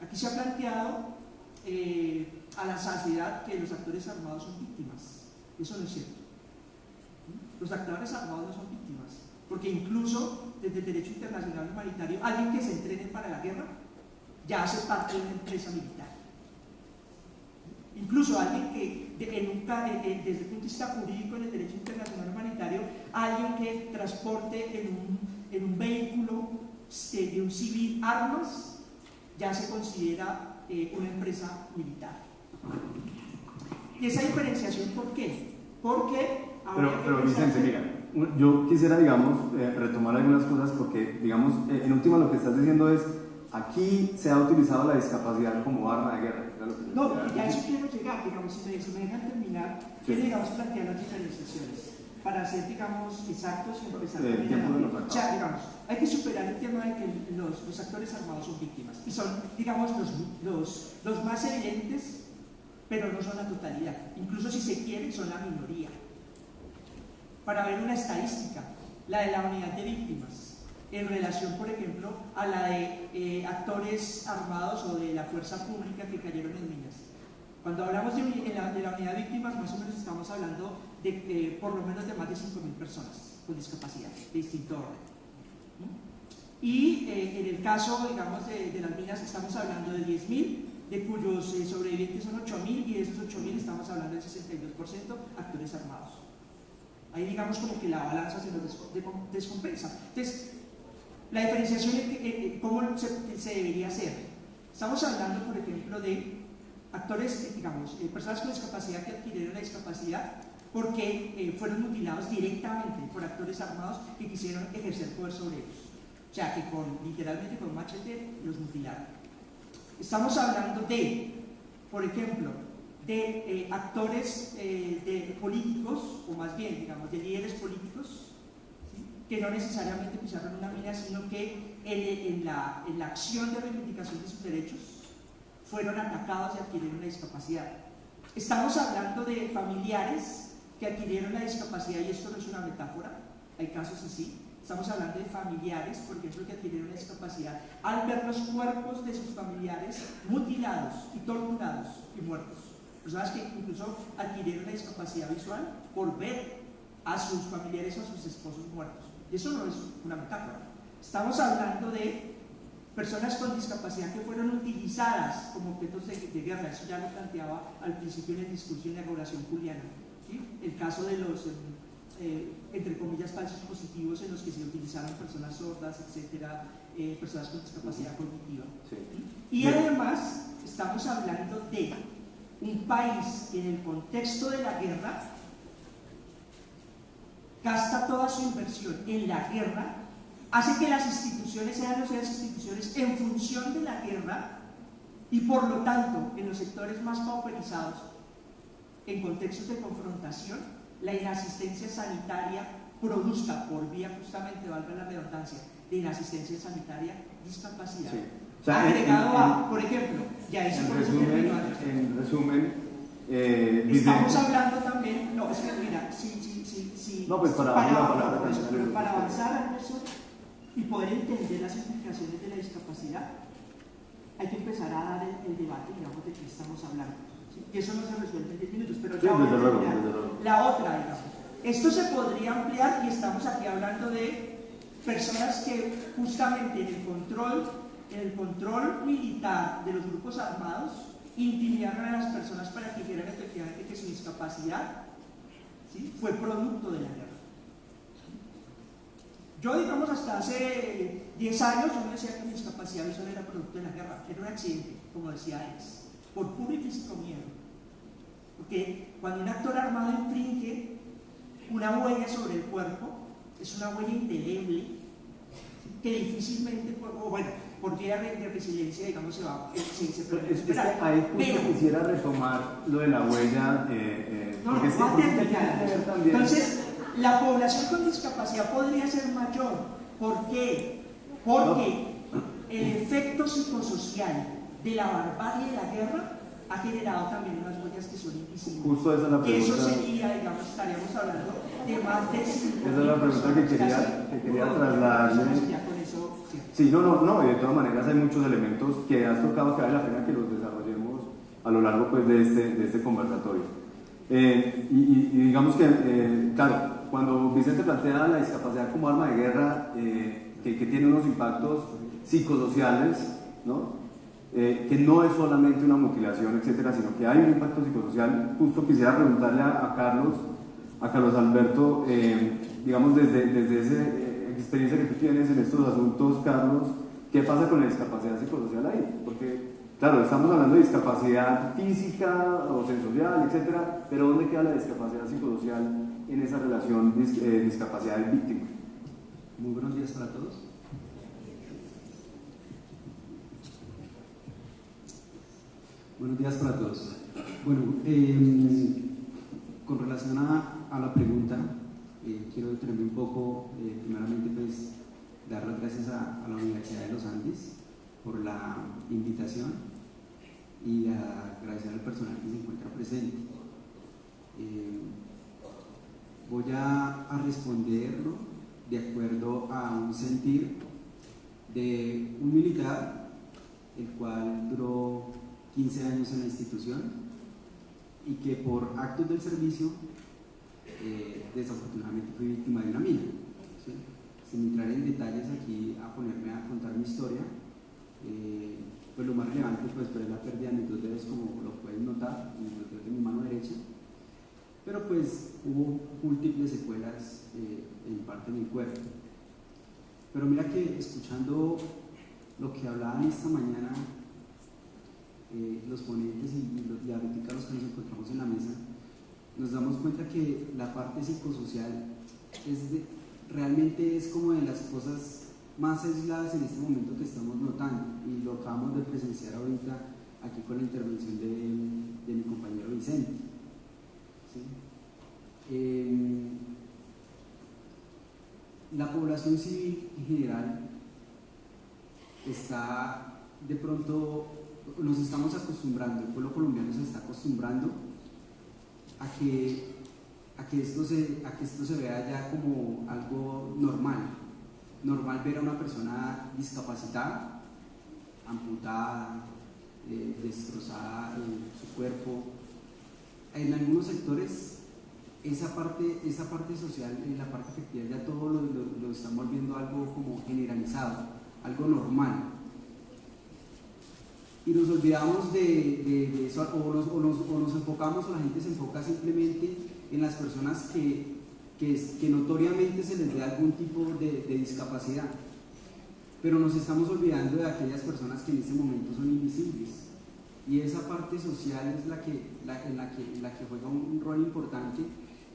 Aquí se ha planteado eh, a la saciedad que los actores armados son víctimas. Eso no es cierto. Los actores armados no son víctimas, porque incluso desde el derecho internacional humanitario, alguien que se entrene para la guerra ya hace parte de una empresa militar. Incluso alguien que, desde el punto de vista jurídico en el derecho internacional humanitario, alguien que transporte en un, en un vehículo de un civil armas, ya se considera eh, una empresa militar. ¿Y esa diferenciación por qué? Porque... Pero, pero Vicente, mira, yo quisiera, digamos, eh, retomar algunas cosas porque, digamos, eh, en última lo que estás diciendo es Aquí se ha utilizado la discapacidad como arma de guerra. No, ya a eso quiero llegar, digamos, si me, dejan terminar, quiero, digamos, plantear las diferenciaciones para ser, digamos, exactos y empezar a O sea, digamos, hay que superar el tema de que los, los actores armados son víctimas y son, digamos, los, los, los más evidentes, pero no son la totalidad. Incluso si se quiere, son la minoría. Para ver una estadística, la de la unidad de víctimas en relación, por ejemplo, a la de eh, actores armados o de la fuerza pública que cayeron en minas. Cuando hablamos de, la, unidad de víctimas, más o menos estamos hablando de eh, por lo menos de más de 5.000 personas con discapacidad de distinto orden. Y eh, en el caso, digamos, de, las minas estamos hablando de 10.000, de cuyos sobrevivientes son 8.000 y de esos 8.000 estamos hablando del 62% actores armados. Ahí digamos como que la balanza se nos descompensa. Entonces, la diferenciación, ¿cómo se, debería hacer? Estamos hablando, por ejemplo, de actores, digamos, eh, personas con discapacidad que adquirieron la discapacidad porque eh, fueron mutilados directamente por actores armados que quisieron ejercer poder sobre ellos. O sea, que con, literalmente con machete los mutilaron. Estamos hablando de, por ejemplo, de eh, actores eh, de políticos, o más bien, digamos, de líderes políticos, que no necesariamente pisaron una mina, sino que en, la, la acción de reivindicación de sus derechos fueron atacados y adquirieron una discapacidad. Estamos hablando de familiares que adquirieron la discapacidad, y esto no es una metáfora, hay casos así, Estamos hablando de familiares, por ejemplo, que adquirieron una discapacidad, al ver los cuerpos de sus familiares mutilados y torturados y muertos. Personas que incluso adquirieron una discapacidad visual por ver a sus familiares o a sus esposos muertos. Y eso no es una metáfora. Estamos hablando de personas con discapacidad que fueron utilizadas como objetos de, guerra. Eso ya lo planteaba al principio en el discurso y en la oración juliana. El caso de los... Eh, entre comillas, falsos positivos en los que se utilizaron personas sordas, etcétera, eh, personas con discapacidad cognitiva. Y además, estamos hablando de un país que en el contexto de la guerra gasta toda su inversión en la guerra, hace que las instituciones sean las instituciones en función de la guerra y por lo tanto en los sectores más pauperizados, en contextos de confrontación, la inasistencia sanitaria produzca por vía justamente, valga la redundancia, de inasistencia sanitaria, discapacidad. Agregado a, por ejemplo, ya hice en por resumen, en resumen eh, estamos hablando también, no, es que mira, si, si, si, si no, pues para, para, palabra, para avanzar eso y poder entender las implicaciones de la discapacidad, hay que empezar a dar el debate, digamos, de qué estamos hablando que eso no se resuelve en 10 minutos, pero ya la otra, digamos. Esto se podría ampliar y estamos aquí hablando de personas que justamente en el control, en el control militar de los grupos armados intimidaron a las personas para que dijeran efectivamente que su discapacidad fue producto de la guerra. Yo, digamos, hasta hace 10 años, yo decía que mi discapacidad visual era producto de la guerra, era un accidente, como decía Alex por puro y físico miedo. Porque cuando un actor armado infringe una huella sobre el cuerpo, es una huella indeleble que difícilmente, o bueno, por vía de resiliencia, digamos, se va se, se puede es, es ahí justo quisiera retomar lo de la huella. Eh, eh, no, porque no, no, Entonces, la población con discapacidad podría ser mayor. ¿Por qué? Porque el efecto psicosocial de la barbarie de la guerra ha generado también unas huellas que son invisibles. Justo esa es la pregunta. eso sería, digamos, estaríamos hablando Esa es la pregunta que quería, que quería trasladarle. Sí, no, no, no, y de todas maneras hay muchos elementos que has tocado que vale la pena que los desarrollemos a lo largo pues, de, este, de este conversatorio. Eh, y, digamos que, eh, claro, cuando Vicente plantea la discapacidad como arma de guerra, eh, que, que tiene unos impactos psicosociales, ¿no? Eh, que no es solamente una mutilación, etcétera, sino que hay un impacto psicosocial. Justo quisiera preguntarle a, Carlos, a Carlos Alberto, eh, digamos desde, desde esa eh, experiencia que tú tienes en estos asuntos, Carlos, ¿qué pasa con la discapacidad psicosocial ahí? Porque, claro, estamos hablando de discapacidad física o sensorial, etcétera, pero ¿dónde queda la discapacidad psicosocial en esa relación discapacidad-víctima? Muy buenos días para todos. Buenos días para todos. Bueno, em, con relación a, la pregunta, eh, quiero detenerme un poco, eh, primeramente pues dar las gracias a, la Universidad de los Andes por la invitación y agradecer al personal que se encuentra presente. Em, voy a, a responderlo de acuerdo a un sentir de un militar, el cual duró 15 años en la institución y que por actos del servicio eh, desafortunadamente fui víctima de una mina. Sin entrar en detalles aquí a ponerme a contar mi historia, eh, pues lo más relevante pues, fue la pérdida de mis dos dedos como lo pueden notar, en el de mi mano derecha, pero pues hubo múltiples secuelas eh, en parte de mi cuerpo. Pero mira que escuchando lo que hablaban esta mañana eh, los ponentes y, los, y ahorita los que nos encontramos en la mesa, nos damos cuenta que la parte psicosocial es realmente es como de las cosas más aisladas en este momento que estamos notando y lo acabamos de presenciar ahorita aquí con la intervención de, mi compañero Vicente. Eh, la población civil en general está de pronto, nos estamos acostumbrando, el pueblo colombiano se está acostumbrando a que, a que, esto, se, a que esto se vea ya como algo normal. Normal ver a una persona discapacitada, amputada, eh, destrozada en su cuerpo. En algunos sectores esa parte, esa parte social, en la parte efectiva, ya todo lo, lo, estamos viendo algo como generalizado, algo normal. Y nos olvidamos de, eso, o nos, enfocamos, o la gente se enfoca simplemente en las personas que, que, notoriamente se les ve algún tipo de, discapacidad. Pero nos estamos olvidando de aquellas personas que en este momento son invisibles. Y esa parte social es la que, la, en, la que, la que juega un rol importante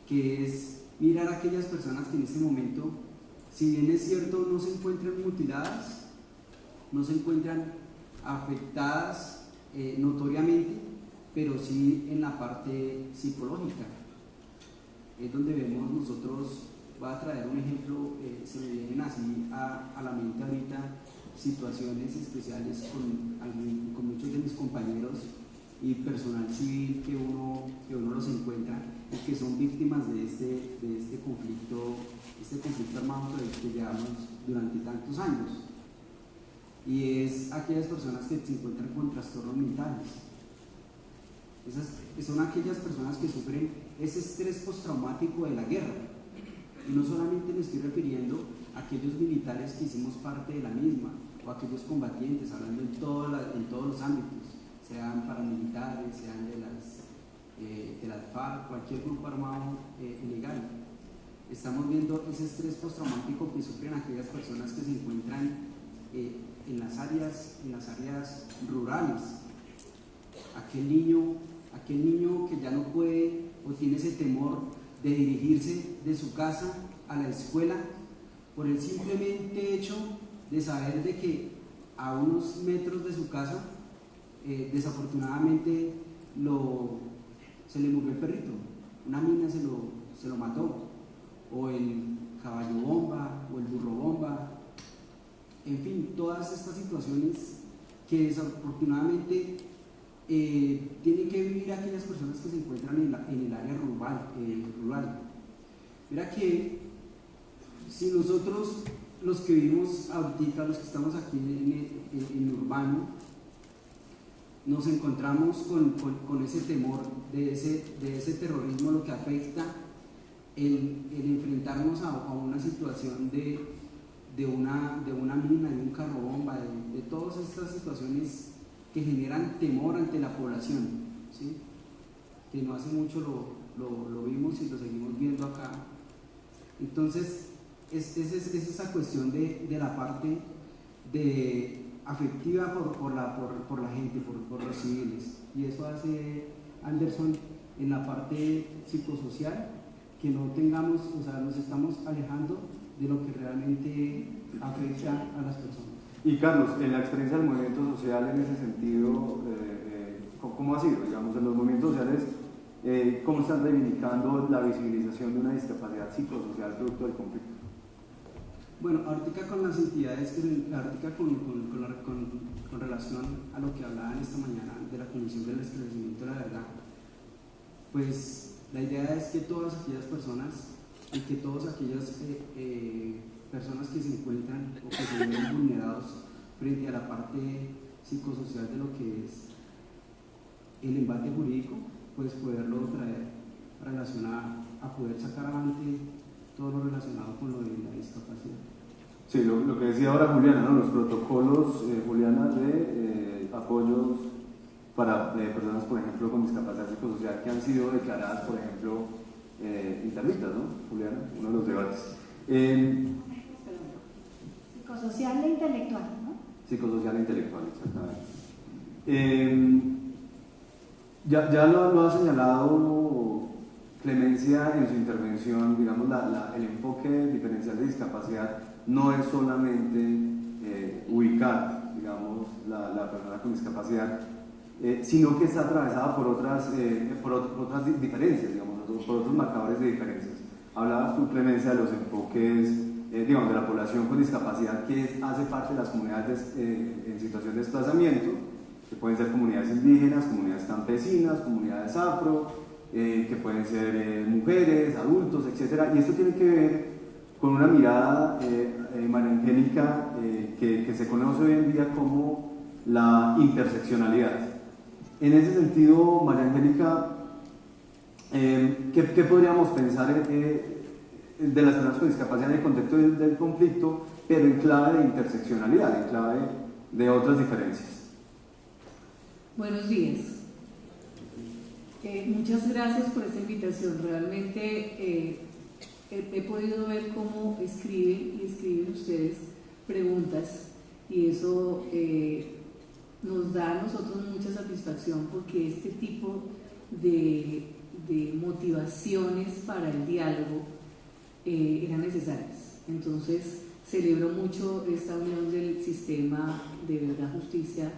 que es mirar a aquellas personas que en este momento, si bien es cierto, no se encuentran mutiladas, no se encuentran afectadas eh, notoriamente, pero sí en la parte psicológica. Es donde vemos nosotros, voy a traer un ejemplo, eh, se me vienen así a, a, la mente ahorita situaciones especiales con, con muchos de mis compañeros y personal civil que uno, que uno los encuentra y que son víctimas de este, de este conflicto, este conflicto armado que llevamos durante tantos años. Y es aquellas personas que se encuentran con trastornos mentales. Esas son aquellas personas que sufren ese estrés postraumático de la guerra. Y no solamente me estoy refiriendo a aquellos militares que hicimos parte de la misma, o aquellos combatientes, hablando en, en todos los ámbitos, sean paramilitares, sean de las, eh, de FARC, cualquier grupo armado eh, ilegal. Estamos viendo ese estrés postraumático que sufren aquellas personas que se encuentran eh, en, las áreas, en las áreas rurales. Aquel niño, aquel niño que ya no puede o tiene ese temor de dirigirse de su casa a la escuela por el simplemente hecho de saber de que a unos metros de su casa eh, desafortunadamente se le murió el perrito, una mina se lo, se lo mató, o el caballo bomba, o el burro bomba, en fin, todas estas situaciones que desafortunadamente eh, tienen que vivir aquellas personas que se encuentran en, el área rural, eh, rural. Mira que si nosotros, los que vivimos ahorita, los que estamos aquí en, en urbano, nos encontramos con, con, ese temor, de ese, de ese terrorismo, lo que afecta el, enfrentarnos a, una situación de, de, una, de una mina, de un carro bomba, de, de, todas estas situaciones que generan temor ante la población, ¿sí? que no hace mucho lo, lo, lo vimos y lo seguimos viendo acá. Entonces, es, es, es esa cuestión de, de la parte de, afectiva por, por, la, por, por, la gente, por, por, los civiles. Y eso hace Anderson en la parte psicosocial, que no tengamos, o sea, nos estamos alejando de lo que realmente afecta a las personas. Y Carlos, en la experiencia del movimiento social en ese sentido, eh, eh, ¿cómo ha sido? Digamos, en los movimientos sociales, eh, ¿cómo están reivindicando la visibilización de una discapacidad psicosocial producto del conflicto? Bueno, ahorita con las entidades, ahorita con, con, con, con, relación a lo que hablaban esta mañana de la Comisión del Esclarecimiento de la Verdad, pues la idea es que todas aquellas personas y que todas aquellas eh, eh, personas que se encuentran o que se ven vulnerados frente a la parte psicosocial de lo que es el embate jurídico, pues poderlo traer relacionado a poder sacar adelante todo lo relacionado con lo de la discapacidad. Sí, lo, que decía ahora Juliana, ¿no? los protocolos, eh, Juliana, de eh, apoyos para eh, personas, por ejemplo, con discapacidad psicosocial que han sido declaradas, por ejemplo, interditas, ¿no? Juliana, uno de los debates. psicosocial e intelectual, ¿no? Psicosocial e intelectual, exactamente. ya ya lo, lo, ha señalado Clemencia en su intervención, digamos, la, el enfoque diferencial de discapacidad no es solamente eh, ubicar, digamos, la, la, persona con discapacidad eh, sino que está atravesada por otras, eh, por, otras diferencias, digamos, por otros marcadores de diferencias. Hablabas tú, Clemencia, de los enfoques, eh, digamos, de la población con discapacidad que hace parte de las comunidades en situación de desplazamiento, que pueden ser comunidades indígenas, comunidades campesinas, comunidades afro, que pueden ser mujeres, adultos, etc. Y esto tiene que ver con una mirada Angélica que, que se conoce hoy en día como la interseccionalidad. En ese sentido, María Angélica, eh, ¿qué, podríamos pensar eh, de las personas con discapacidad en el contexto del, conflicto, pero en clave de interseccionalidad, en clave de otras diferencias? Buenos días. Eh, muchas gracias por esta invitación. Realmente he, podido ver cómo escriben y escriben ustedes preguntas y eso nos da a nosotros mucha satisfacción porque este tipo de, motivaciones para el diálogo eh, eran necesarias. Entonces, celebro mucho esta unión del sistema de verdad, justicia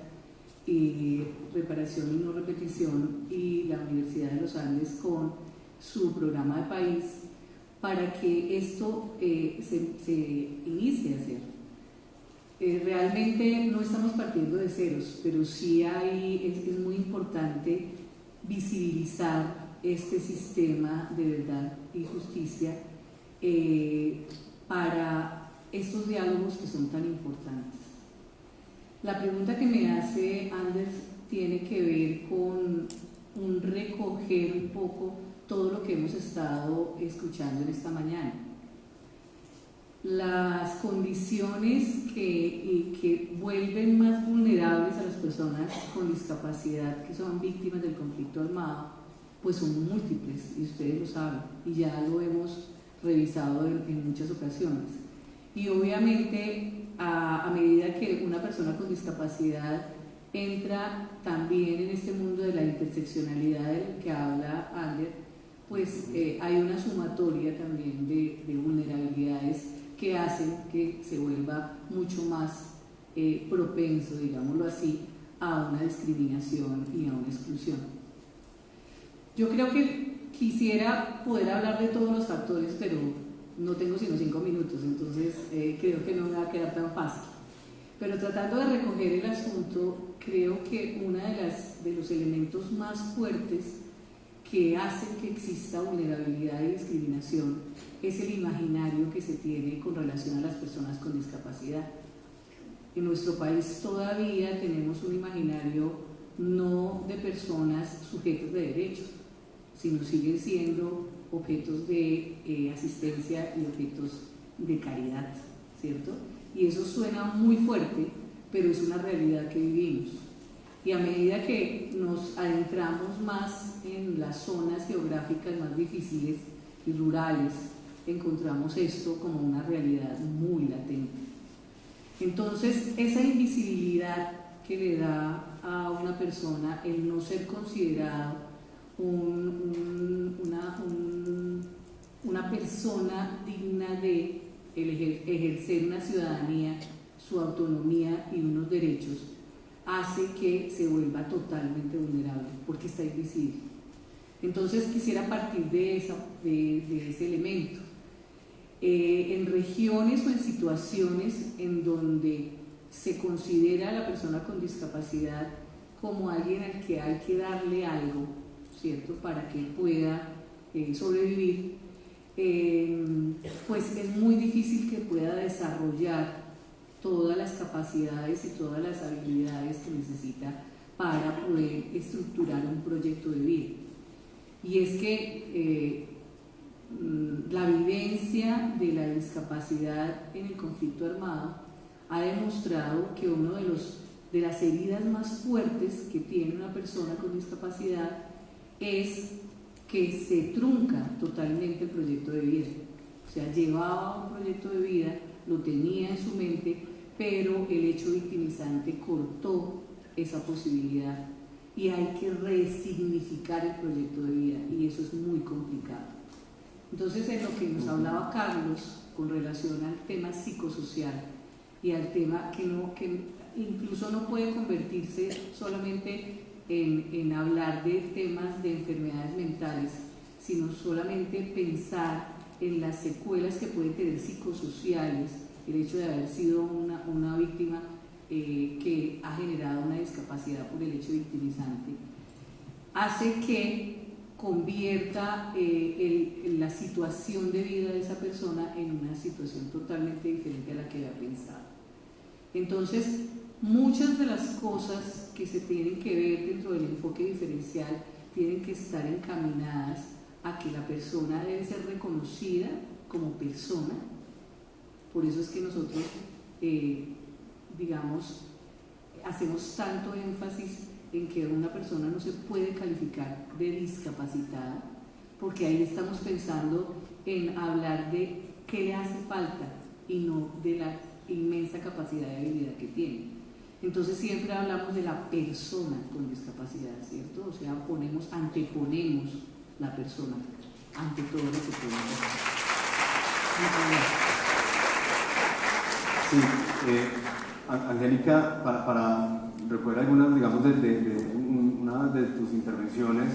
y reparación y no repetición y la Universidad de los Andes con su programa de país para que esto eh, se, se inicie a hacer. Eh, realmente no estamos partiendo de ceros, pero sí hay, es, muy importante visibilizar este sistema de verdad y justicia eh, para estos diálogos que son tan importantes. La pregunta que me hace Anders tiene que ver con un recoger un poco todo lo que hemos estado escuchando en esta mañana las condiciones que, que, vuelven más vulnerables a las personas con discapacidad que son víctimas del conflicto armado, pues son múltiples, y ustedes lo saben, y ya lo hemos revisado en, muchas ocasiones. Y obviamente, a, medida que una persona con discapacidad entra también en este mundo de la interseccionalidad del que habla Ander, pues eh, hay una sumatoria también de, de vulnerabilidades que hacen que se vuelva mucho más eh, propenso, digámoslo así, a una discriminación y a una exclusión. Yo creo que quisiera poder hablar de todos los factores, pero no tengo sino cinco minutos, entonces eh, creo que no me va a quedar tan fácil. Pero tratando de recoger el asunto, creo que uno de, de los elementos más fuertes que hacen que exista vulnerabilidad y discriminación es el imaginario que se tiene con relación a las personas con discapacidad. En nuestro país todavía tenemos un imaginario no de personas sujetos de derechos, sino siguen siendo objetos de eh, asistencia y objetos de caridad, ¿cierto? Y eso suena muy fuerte, pero es una realidad que vivimos. Y a medida que nos adentramos más en las zonas geográficas más difíciles y rurales, encontramos esto como una realidad muy latente. Entonces, esa invisibilidad que le da a una persona el no ser considerado una, una persona digna de ejercer una ciudadanía, su autonomía y unos derechos, hace que se vuelva totalmente vulnerable porque está invisible. Entonces quisiera partir de, esa, de, ese elemento. Eh, en regiones o en situaciones en donde se considera a la persona con discapacidad como alguien al que hay que darle algo, ¿cierto? Para que pueda eh, sobrevivir, eh, pues es muy difícil que pueda desarrollar todas las capacidades y todas las habilidades que necesita para poder estructurar un proyecto de vida. Y es que eh, la vivencia de la discapacidad en el conflicto armado ha demostrado que una de, los, de las heridas más fuertes que tiene una persona con discapacidad es que se trunca totalmente el proyecto de vida. O sea, llevaba un proyecto de vida, lo tenía en su mente, pero el hecho victimizante cortó esa posibilidad y hay que resignificar el proyecto de vida y eso es muy complicado. Entonces, en lo que nos hablaba Carlos con relación al tema psicosocial y al tema que, no, que incluso no puede convertirse solamente en, en hablar de temas de enfermedades mentales, sino solamente pensar en las secuelas que pueden tener psicosociales, el hecho de haber sido una, una víctima eh, que ha generado una discapacidad por el hecho victimizante, hace que convierta eh, el, la situación de vida de esa persona en una situación totalmente diferente a la que había pensado. Entonces, muchas de las cosas que se tienen que ver dentro del enfoque diferencial tienen que estar encaminadas a que la persona debe ser reconocida como persona. Por eso es que nosotros, eh, digamos, hacemos tanto énfasis en que una persona no se puede calificar de discapacitada, porque ahí estamos pensando en hablar de qué le hace falta y no de la inmensa capacidad de habilidad que tiene. Entonces siempre hablamos de la persona con discapacidad, ¿cierto? O sea, ponemos, anteponemos la persona ante todo lo que puede Sí, eh, Angélica, para, para, recoger algunas, digamos, de, una de tus intervenciones,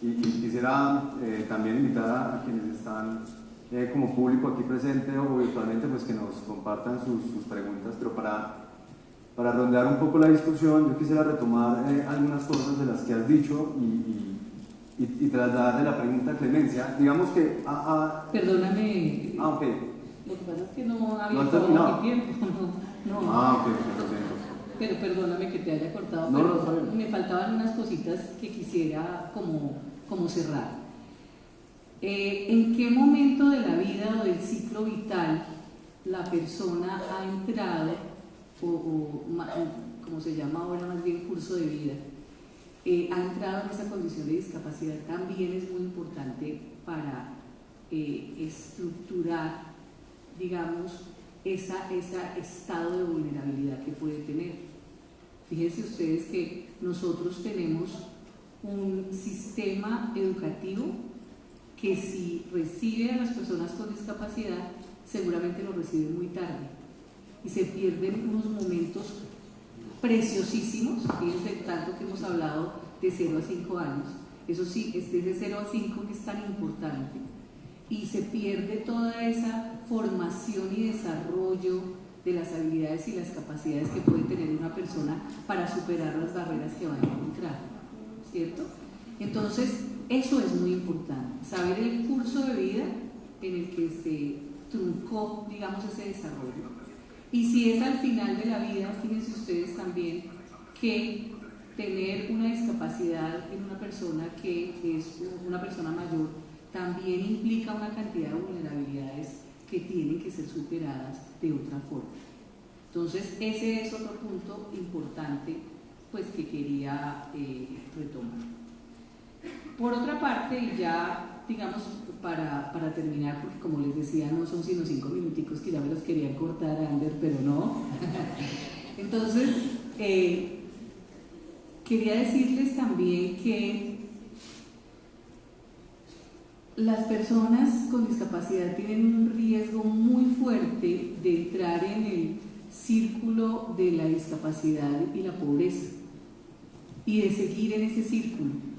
y, quisiera eh, también invitar a, quienes están eh, como público aquí presente o virtualmente, pues que nos compartan sus preguntas, pero para, para rondear un poco la discusión, yo quisiera retomar algunas cosas de las que has dicho y y, y trasladarle la pregunta a Clemencia. Digamos que... Perdóname. Ah, ok. Lo que pasa es que no había ¿No mi tiempo. No, Ah, ok, lo siento. Pero perdóname que te haya cortado, no, pero me faltaban unas cositas que quisiera como, como cerrar. Eh, ¿En qué momento de la vida o del ciclo vital la persona ha entrado, o, como se llama ahora más bien curso de vida, eh, ha entrado en esa condición de discapacidad. También es muy importante para eh, estructurar, digamos, ese estado de vulnerabilidad que puede tener. Fíjense ustedes que nosotros tenemos un sistema educativo que si recibe a las personas con discapacidad, seguramente lo recibe muy tarde y se pierden unos momentos preciosísimos, fíjense tanto que hemos hablado de 0 a 5 años, eso sí, es de 0 a 5 que es tan importante, y se pierde toda esa formación y desarrollo de las habilidades y las capacidades que puede tener una persona para superar las barreras que va a encontrar, ¿cierto? Entonces, eso es muy importante, saber el curso de vida en el que se truncó, digamos, ese desarrollo y si es al final de la vida, fíjense ustedes también que tener una discapacidad en una persona que es una persona mayor también implica una cantidad de vulnerabilidades que tienen que ser superadas de otra forma. Entonces, ese es otro punto importante pues, que quería eh, retomar. Por otra parte, ya digamos para, para, terminar, porque como les decía, no son sino cinco minuticos que ya me los querían cortar, Ander, pero no. Entonces, eh, quería decirles también que las personas con discapacidad tienen un riesgo muy fuerte de entrar en el círculo de la discapacidad y la pobreza y de seguir en ese círculo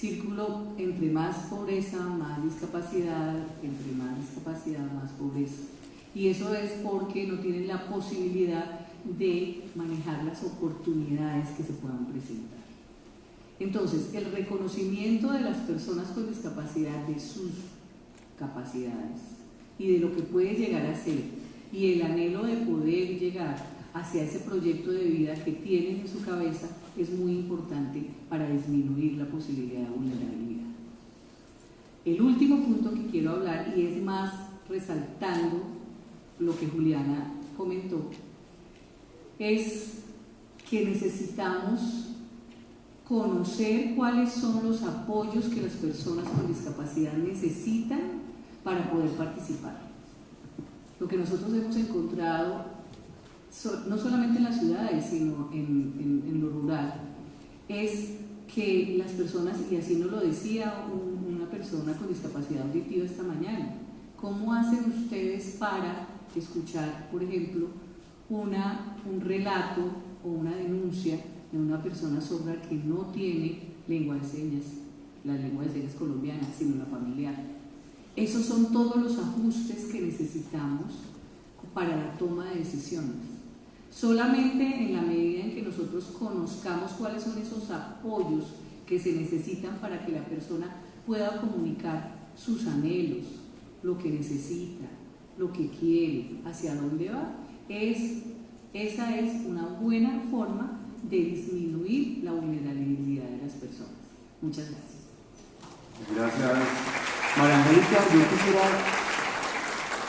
círculo entre más pobreza, más discapacidad, entre más discapacidad, más pobreza. Y eso es porque no tienen la posibilidad de manejar las oportunidades que se puedan presentar. Entonces, el reconocimiento de las personas con discapacidad de sus capacidades y de lo que puede llegar a ser y el anhelo de poder llegar hacia ese proyecto de vida que tienen en su cabeza es muy importante para disminuir la posibilidad de vulnerabilidad. El último punto que quiero hablar, y es más resaltando lo que Juliana comentó, es que necesitamos conocer cuáles son los apoyos que las personas con discapacidad necesitan para poder participar. Lo que nosotros hemos encontrado no solamente en las ciudades, sino en, lo rural, es que las personas, y así nos lo decía una persona con discapacidad auditiva esta mañana, ¿cómo hacen ustedes para escuchar, por ejemplo, una, un relato o una denuncia en una persona sorda que no tiene lengua de señas, la lengua de señas colombiana, sino la familiar. Esos son todos los ajustes que necesitamos para la toma de decisiones. Solamente en la medida en que nosotros conozcamos cuáles son esos apoyos que se necesitan para que la persona pueda comunicar sus anhelos, lo que necesita, lo que quiere, hacia dónde va, es, esa es una buena forma de disminuir la vulnerabilidad de las personas. Muchas gracias. Gracias. María Angélica, yo quisiera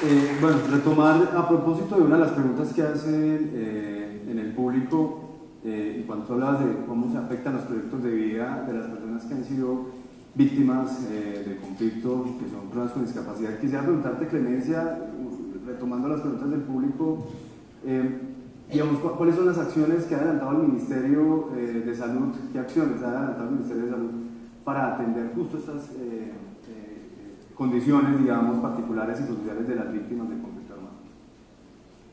eh, bueno, retomar a propósito de una de las preguntas que hacen eh, en el público, eh, cuando tú hablabas de cómo se afectan los proyectos de vida de las personas que han sido víctimas de conflicto, que son personas con discapacidad, quisiera preguntarte, Clemencia, retomando las preguntas del público, digamos, ¿cuáles son las acciones que ha adelantado el Ministerio de Salud? ¿Qué acciones ha adelantado el Ministerio de Salud para atender justo estas condiciones, digamos, particulares y sociales de las víctimas del conflicto armado?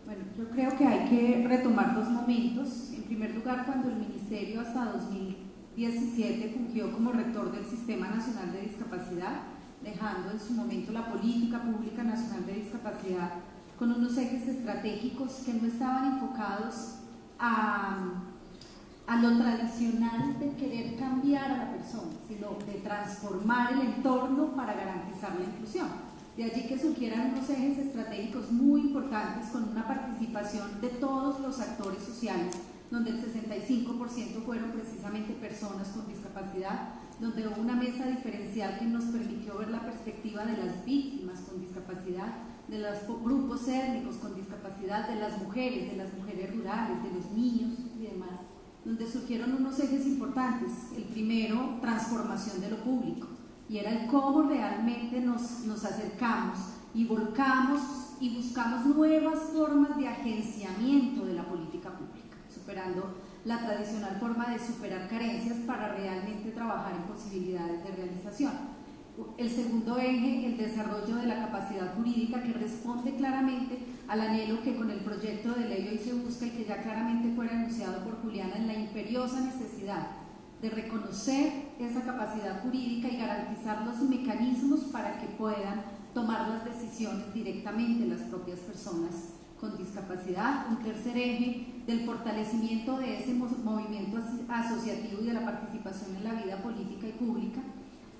Bueno, yo creo que hay que retomar dos momentos. En primer lugar, cuando el Ministerio hasta 2017 fungió como rector del Sistema Nacional de Discapacidad, dejando en su momento la política pública nacional de discapacidad con unos ejes estratégicos que no estaban enfocados a a lo tradicional de querer cambiar a la persona, sino de transformar el entorno para garantizar la inclusión. De allí que surgieran unos ejes estratégicos muy importantes con una participación de todos los actores sociales, donde el 65% fueron precisamente personas con discapacidad, donde hubo una mesa diferencial que nos permitió ver la perspectiva de las víctimas con discapacidad, de los grupos étnicos con discapacidad, de las mujeres, de las mujeres rurales, de los niños y demás donde surgieron unos ejes importantes. El primero, transformación de lo público, y era el cómo realmente nos, nos acercamos y volcamos y buscamos nuevas formas de agenciamiento de la política pública, superando la tradicional forma de superar carencias para realmente trabajar en posibilidades de realización. El segundo eje, el desarrollo de la capacidad jurídica que responde claramente al anhelo que con el proyecto de ley hoy se busca y que ya claramente fue anunciado por Juliana en la imperiosa necesidad de reconocer esa capacidad jurídica y garantizar los mecanismos para que puedan tomar las decisiones directamente las propias personas con discapacidad. Un tercer eje del fortalecimiento de ese movimiento asociativo y de la participación en la vida política y pública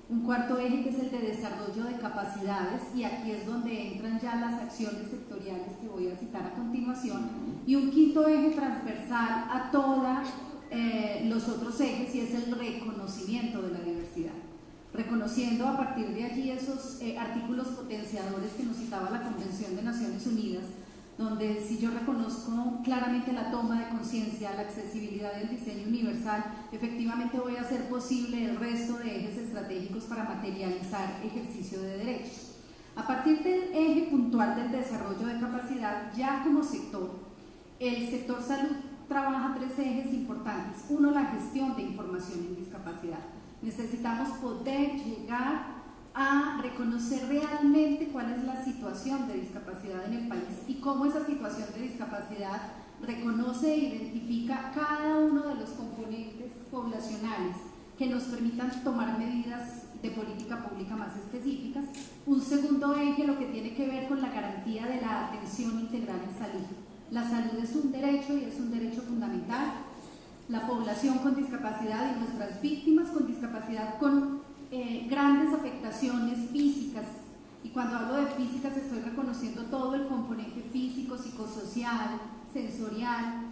un cuarto eje que es el de desarrollo de capacidades y aquí es donde entran ya las acciones sectoriales que voy a citar a continuación y un quinto eje transversal a todos eh, los otros ejes y es el reconocimiento de la diversidad. Reconociendo a partir de allí esos eh, artículos potenciadores que nos citaba la Convención de Naciones Unidas donde si yo reconozco claramente la toma de conciencia, la accesibilidad del diseño universal, efectivamente voy a hacer posible el resto de ejes estratégicos para materializar ejercicio de derechos. A partir del eje puntual del desarrollo de capacidad, ya como sector, el sector salud trabaja tres ejes importantes. Uno, la gestión de información en discapacidad. Necesitamos poder llegar a reconocer realmente cuál es la situación de discapacidad en el país y cómo esa situación de discapacidad reconoce e identifica cada uno de los componentes poblacionales que nos permitan tomar medidas de política pública más específicas. Un segundo eje, lo que tiene que ver con la garantía de la atención integral en salud. La salud es un derecho y es un derecho fundamental. La población con discapacidad y nuestras víctimas con discapacidad con eh, grandes afectaciones físicas, y cuando hablo de físicas estoy reconociendo todo el componente físico, psicosocial, sensorial,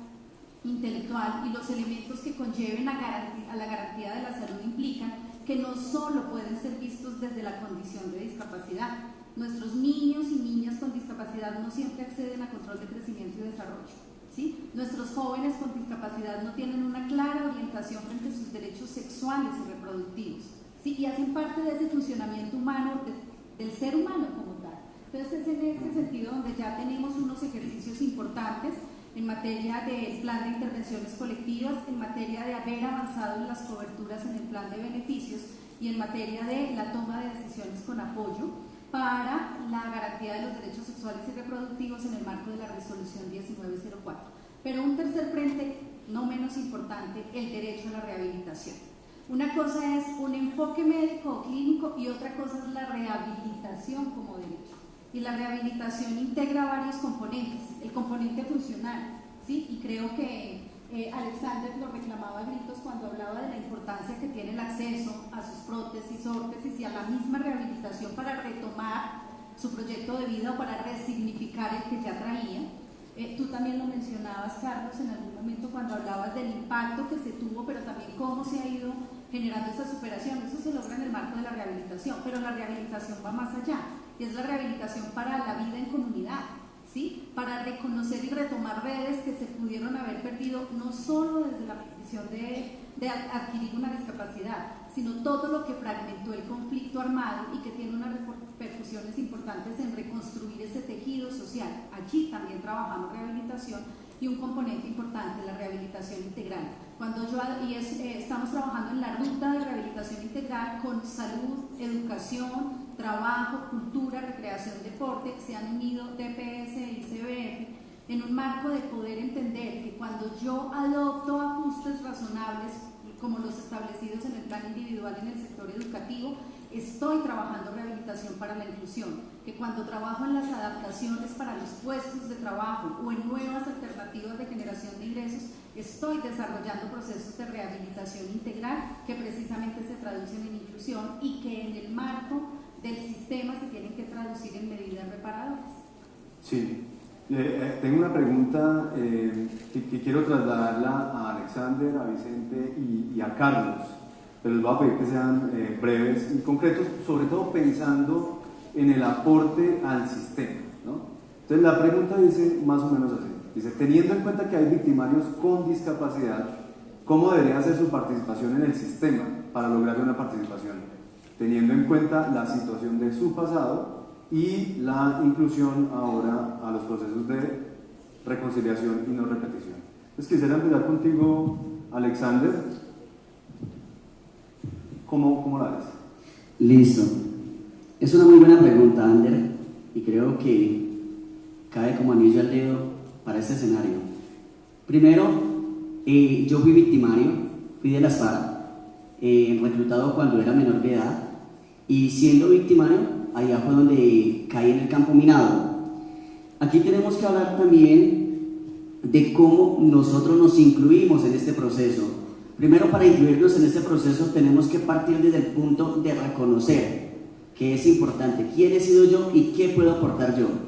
intelectual y los elementos que conlleven a, a la garantía de la salud implican que no solo pueden ser vistos desde la condición de discapacidad. Nuestros niños y niñas con discapacidad no siempre acceden a control de crecimiento y desarrollo. ¿sí? Nuestros jóvenes con discapacidad no tienen una clara orientación frente a sus derechos sexuales y reproductivos y hacen parte de ese funcionamiento humano, del ser humano como tal. Entonces es en este sentido donde ya tenemos unos ejercicios importantes en materia de plan de intervenciones colectivas, en materia de haber avanzado en las coberturas en el plan de beneficios y en materia de la toma de decisiones con apoyo para la garantía de los derechos sexuales y reproductivos en el marco de la resolución 1904. Pero un tercer frente no menos importante, el derecho a la rehabilitación. Una cosa es un enfoque médico o clínico y otra cosa es la rehabilitación como derecho. Y la rehabilitación integra varios componentes, el componente funcional, ¿sí? y creo que eh, Alexander lo reclamaba a gritos cuando hablaba de la importancia que tiene el acceso a sus prótesis, órtesis y a la misma rehabilitación para retomar su proyecto de vida o para resignificar el que ya traía. Eh, tú también lo mencionabas, Carlos, en algún momento cuando hablabas del impacto que se tuvo, pero también cómo se ha ido generando esa superación. Eso se logra en el marco de la rehabilitación, pero la rehabilitación va más allá y es la rehabilitación para la vida en comunidad para reconocer y retomar redes que se pudieron haber perdido no solo desde la petición de, adquirir una discapacidad, sino todo lo que fragmentó el conflicto armado y que tiene unas repercusiones importantes en reconstruir ese tejido social. Aquí también trabajamos rehabilitación y un componente importante, la rehabilitación integral. Cuando yo, y eh, estamos trabajando en la ruta de rehabilitación integral con salud, educación, trabajo, cultura, recreación, deporte, se han unido DPS y CBF en un marco de poder entender que cuando yo adopto ajustes razonables como los establecidos en el plan individual en el sector educativo, estoy trabajando rehabilitación para la inclusión, que cuando trabajo en las adaptaciones para los puestos de trabajo o en nuevas alternativas de generación de ingresos, estoy desarrollando procesos de rehabilitación integral que precisamente se traducen en inclusión y que en el marco del sistema se tienen que traducir en medidas reparadoras. Sí, eh, eh, tengo una pregunta eh, que, quiero trasladarla a Alexander, a Vicente y, a Carlos, pero les voy a pedir que sean breves y concretos, sobre todo pensando en el aporte al sistema. Entonces la pregunta dice más o menos así, dice, teniendo en cuenta que hay victimarios con discapacidad, ¿cómo debería ser su participación en el sistema para lograr una participación teniendo en cuenta la situación de su pasado y la inclusión ahora a los procesos de reconciliación y no repetición. Entonces quisiera empezar contigo, Alexander. ¿Cómo, cómo la ves? Listo. Es una muy buena pregunta, Ander, y creo que cae como anillo al dedo para este escenario. Primero, eh, yo fui victimario, fui de las FARC, eh, reclutado cuando era menor de edad, y siendo victimario, allá fue donde caí en el campo minado. Aquí tenemos que hablar también de cómo nosotros nos incluimos en este proceso. Primero, para incluirnos en este proceso tenemos que partir desde el punto de reconocer que es importante, quién he sido yo y qué puedo aportar yo.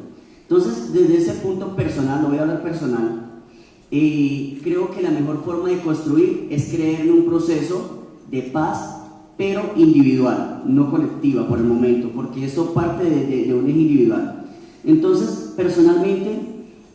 Entonces, desde ese punto personal, lo voy a hablar personal, eh, creo que la mejor forma de construir es creer en un proceso de paz pero individual, no colectiva por el momento, porque eso parte de, un eje individual. Entonces, personalmente,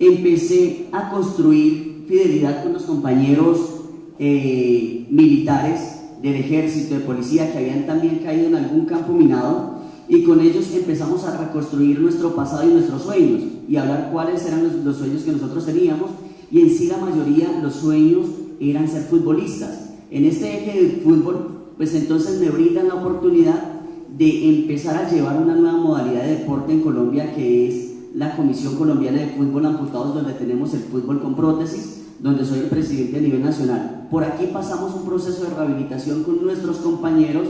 empecé a construir fidelidad con los compañeros eh, militares del ejército, de policía, que habían también caído en algún campo minado, y con ellos empezamos a reconstruir nuestro pasado y nuestros sueños, y hablar cuáles eran los, sueños que nosotros teníamos, y en sí la mayoría los sueños eran ser futbolistas. En este eje del fútbol pues entonces me brindan la oportunidad de empezar a llevar una nueva modalidad de deporte en Colombia que es la Comisión Colombiana de Fútbol Amputados, donde tenemos el fútbol con prótesis, donde soy el presidente a nivel nacional. Por aquí pasamos un proceso de rehabilitación con nuestros compañeros,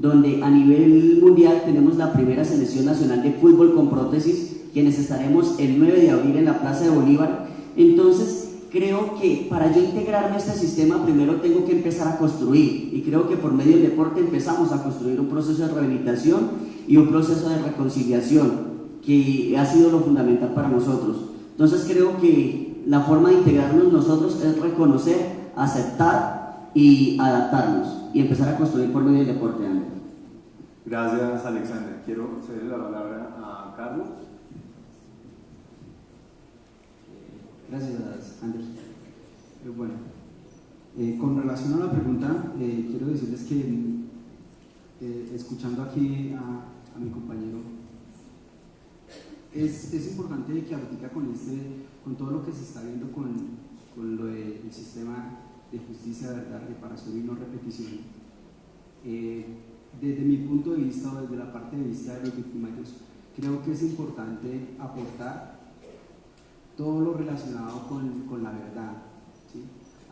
donde a nivel mundial tenemos la primera selección nacional de fútbol con prótesis, quienes estaremos el 9 de abril en la Plaza de Bolívar. Entonces, creo que para yo integrarme a este sistema primero tengo que empezar a construir y creo que por medio del deporte empezamos a construir un proceso de rehabilitación y un proceso de reconciliación que ha sido lo fundamental para nosotros. Entonces creo que la forma de integrarnos nosotros es reconocer, aceptar y adaptarnos y empezar a construir por medio del deporte. Gracias Alexander. Quiero ceder la palabra a Carlos. Gracias, Andrés. Eh, bueno, eh, con relación a la pregunta, eh, quiero decirles que escuchando aquí a, mi compañero, es, es, importante que ahorita con, este, con todo lo que se está viendo con, con lo del sistema de justicia, verdad, reparación y no repetición, desde mi punto de vista o desde la parte de vista de los victimarios, creo que es importante aportar todo lo relacionado con, con la verdad.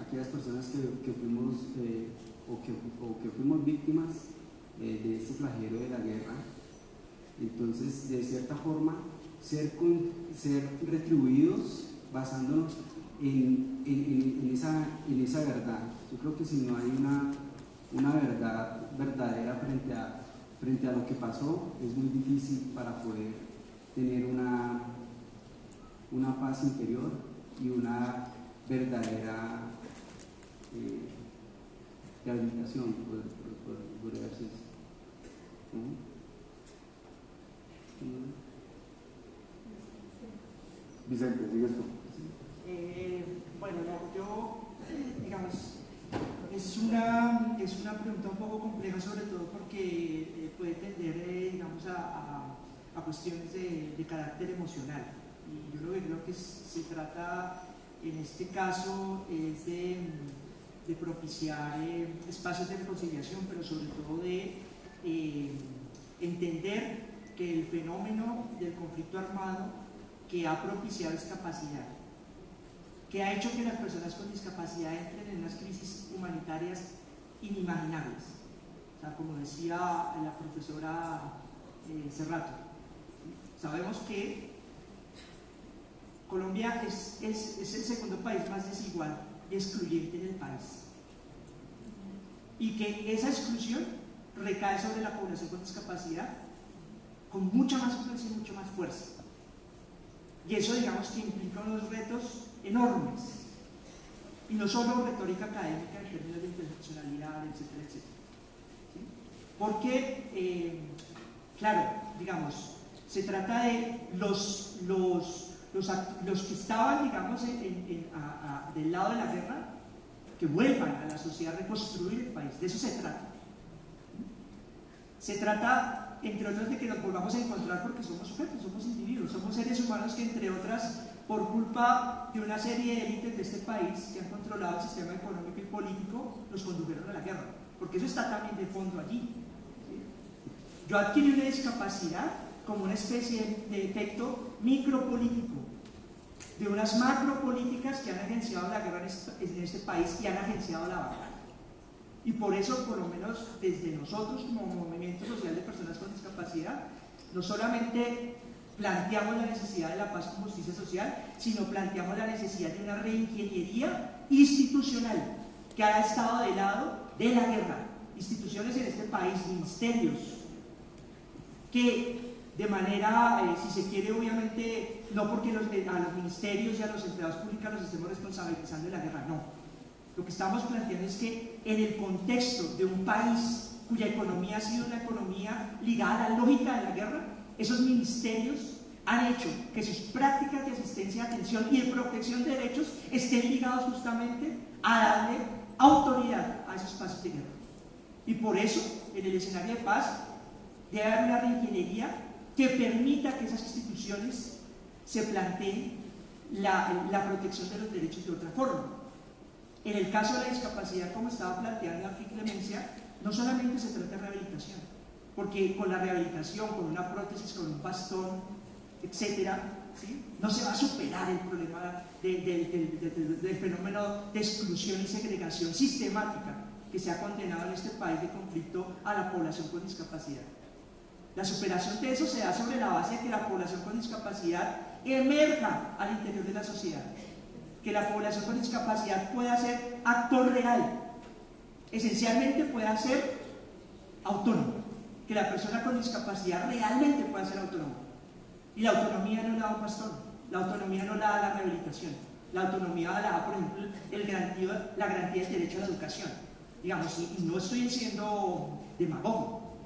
aquellas personas que, que fuimos eh, o, que, o, que, fuimos víctimas eh, de este flagelo de la guerra. Entonces, de cierta forma, ser, ser retribuidos basándonos en, esa, en esa verdad. Yo creo que si no hay una, una verdad verdadera frente a, frente a lo que pasó, es muy difícil para poder tener una, una paz interior y una verdadera eh, rehabilitación, por, por, por, decir Vicente, sigues tú. Eh, bueno, yo, digamos, es una, es una pregunta un poco compleja, sobre todo porque eh, puede tender, eh, digamos, a, a, cuestiones de, de, carácter emocional. Y yo lo que creo que se trata en este caso es de, de propiciar espacios de reconciliación, pero sobre todo de entender que el fenómeno del conflicto armado que ha propiciado discapacidad, que ha hecho que las personas con discapacidad entren en unas crisis humanitarias inimaginables. O sea, como decía la profesora eh, Cerrato, sabemos que Colombia es, es, es, el segundo país más desigual y excluyente del país. Y que esa exclusión recae sobre la población con discapacidad con mucha más fuerza y mucha más fuerza. Y eso, digamos, que implica unos retos enormes. Y no solo retórica académica en términos de interseccionalidad, etcétera, etcétera. Porque, eh, claro, digamos, se trata de los, los, los, los que estaban, digamos, a, a, del lado de la guerra, que vuelvan a la sociedad, reconstruir el país. De eso se trata. Se trata entre otras de que nos volvamos a encontrar porque somos sujetos, somos individuos, somos seres humanos que entre otras, por culpa de una serie de élites de este país que han controlado el sistema económico y político, nos condujeron a la guerra, porque eso está también de fondo allí. ¿sí? Yo adquirí una discapacidad como una especie de efecto micropolítico, de unas macropolíticas que han agenciado la guerra en este, este país y han agenciado la batalla. Y por eso, por lo menos desde nosotros como movimiento social de personas con discapacidad, no solamente planteamos la necesidad de la paz con justicia social, sino planteamos la necesidad de una reingeniería institucional que ha estado del lado de la guerra. Instituciones en este país, ministerios, que de manera, eh, si se quiere, obviamente, no porque los, a los ministerios y a los empleados públicos los estemos responsabilizando de la guerra, no, lo que estamos planteando es que en el contexto de un país cuya economía ha sido una economía ligada a la lógica de la guerra, esos ministerios han hecho que sus prácticas de asistencia, atención y de protección de derechos estén ligados justamente a darle autoridad a esos espacios de guerra. Y por eso, en el escenario de paz, debe haber una reingeniería que permita que esas instituciones se planteen la, la protección de los derechos de otra forma. En el caso de la discapacidad, como estaba planteando aquí Clemencia, no solamente se trata de rehabilitación, porque con la rehabilitación, con una prótesis, con un bastón, etcétera, ¿sí? no se va a superar el problema de, de, de, del fenómeno de exclusión y segregación sistemática que se ha condenado en este país de conflicto a la población con discapacidad. La superación de eso se da sobre la base de que la población con discapacidad emerja al interior de la sociedad que la población con discapacidad pueda ser actor real, esencialmente pueda ser autónomo, que la persona con discapacidad realmente pueda ser autónoma. Y la autonomía no la da un pastor, la autonomía no la da la rehabilitación, la autonomía la da, por ejemplo, el garantía, la garantía del derecho a la educación. Digamos, y no estoy siendo demagogo,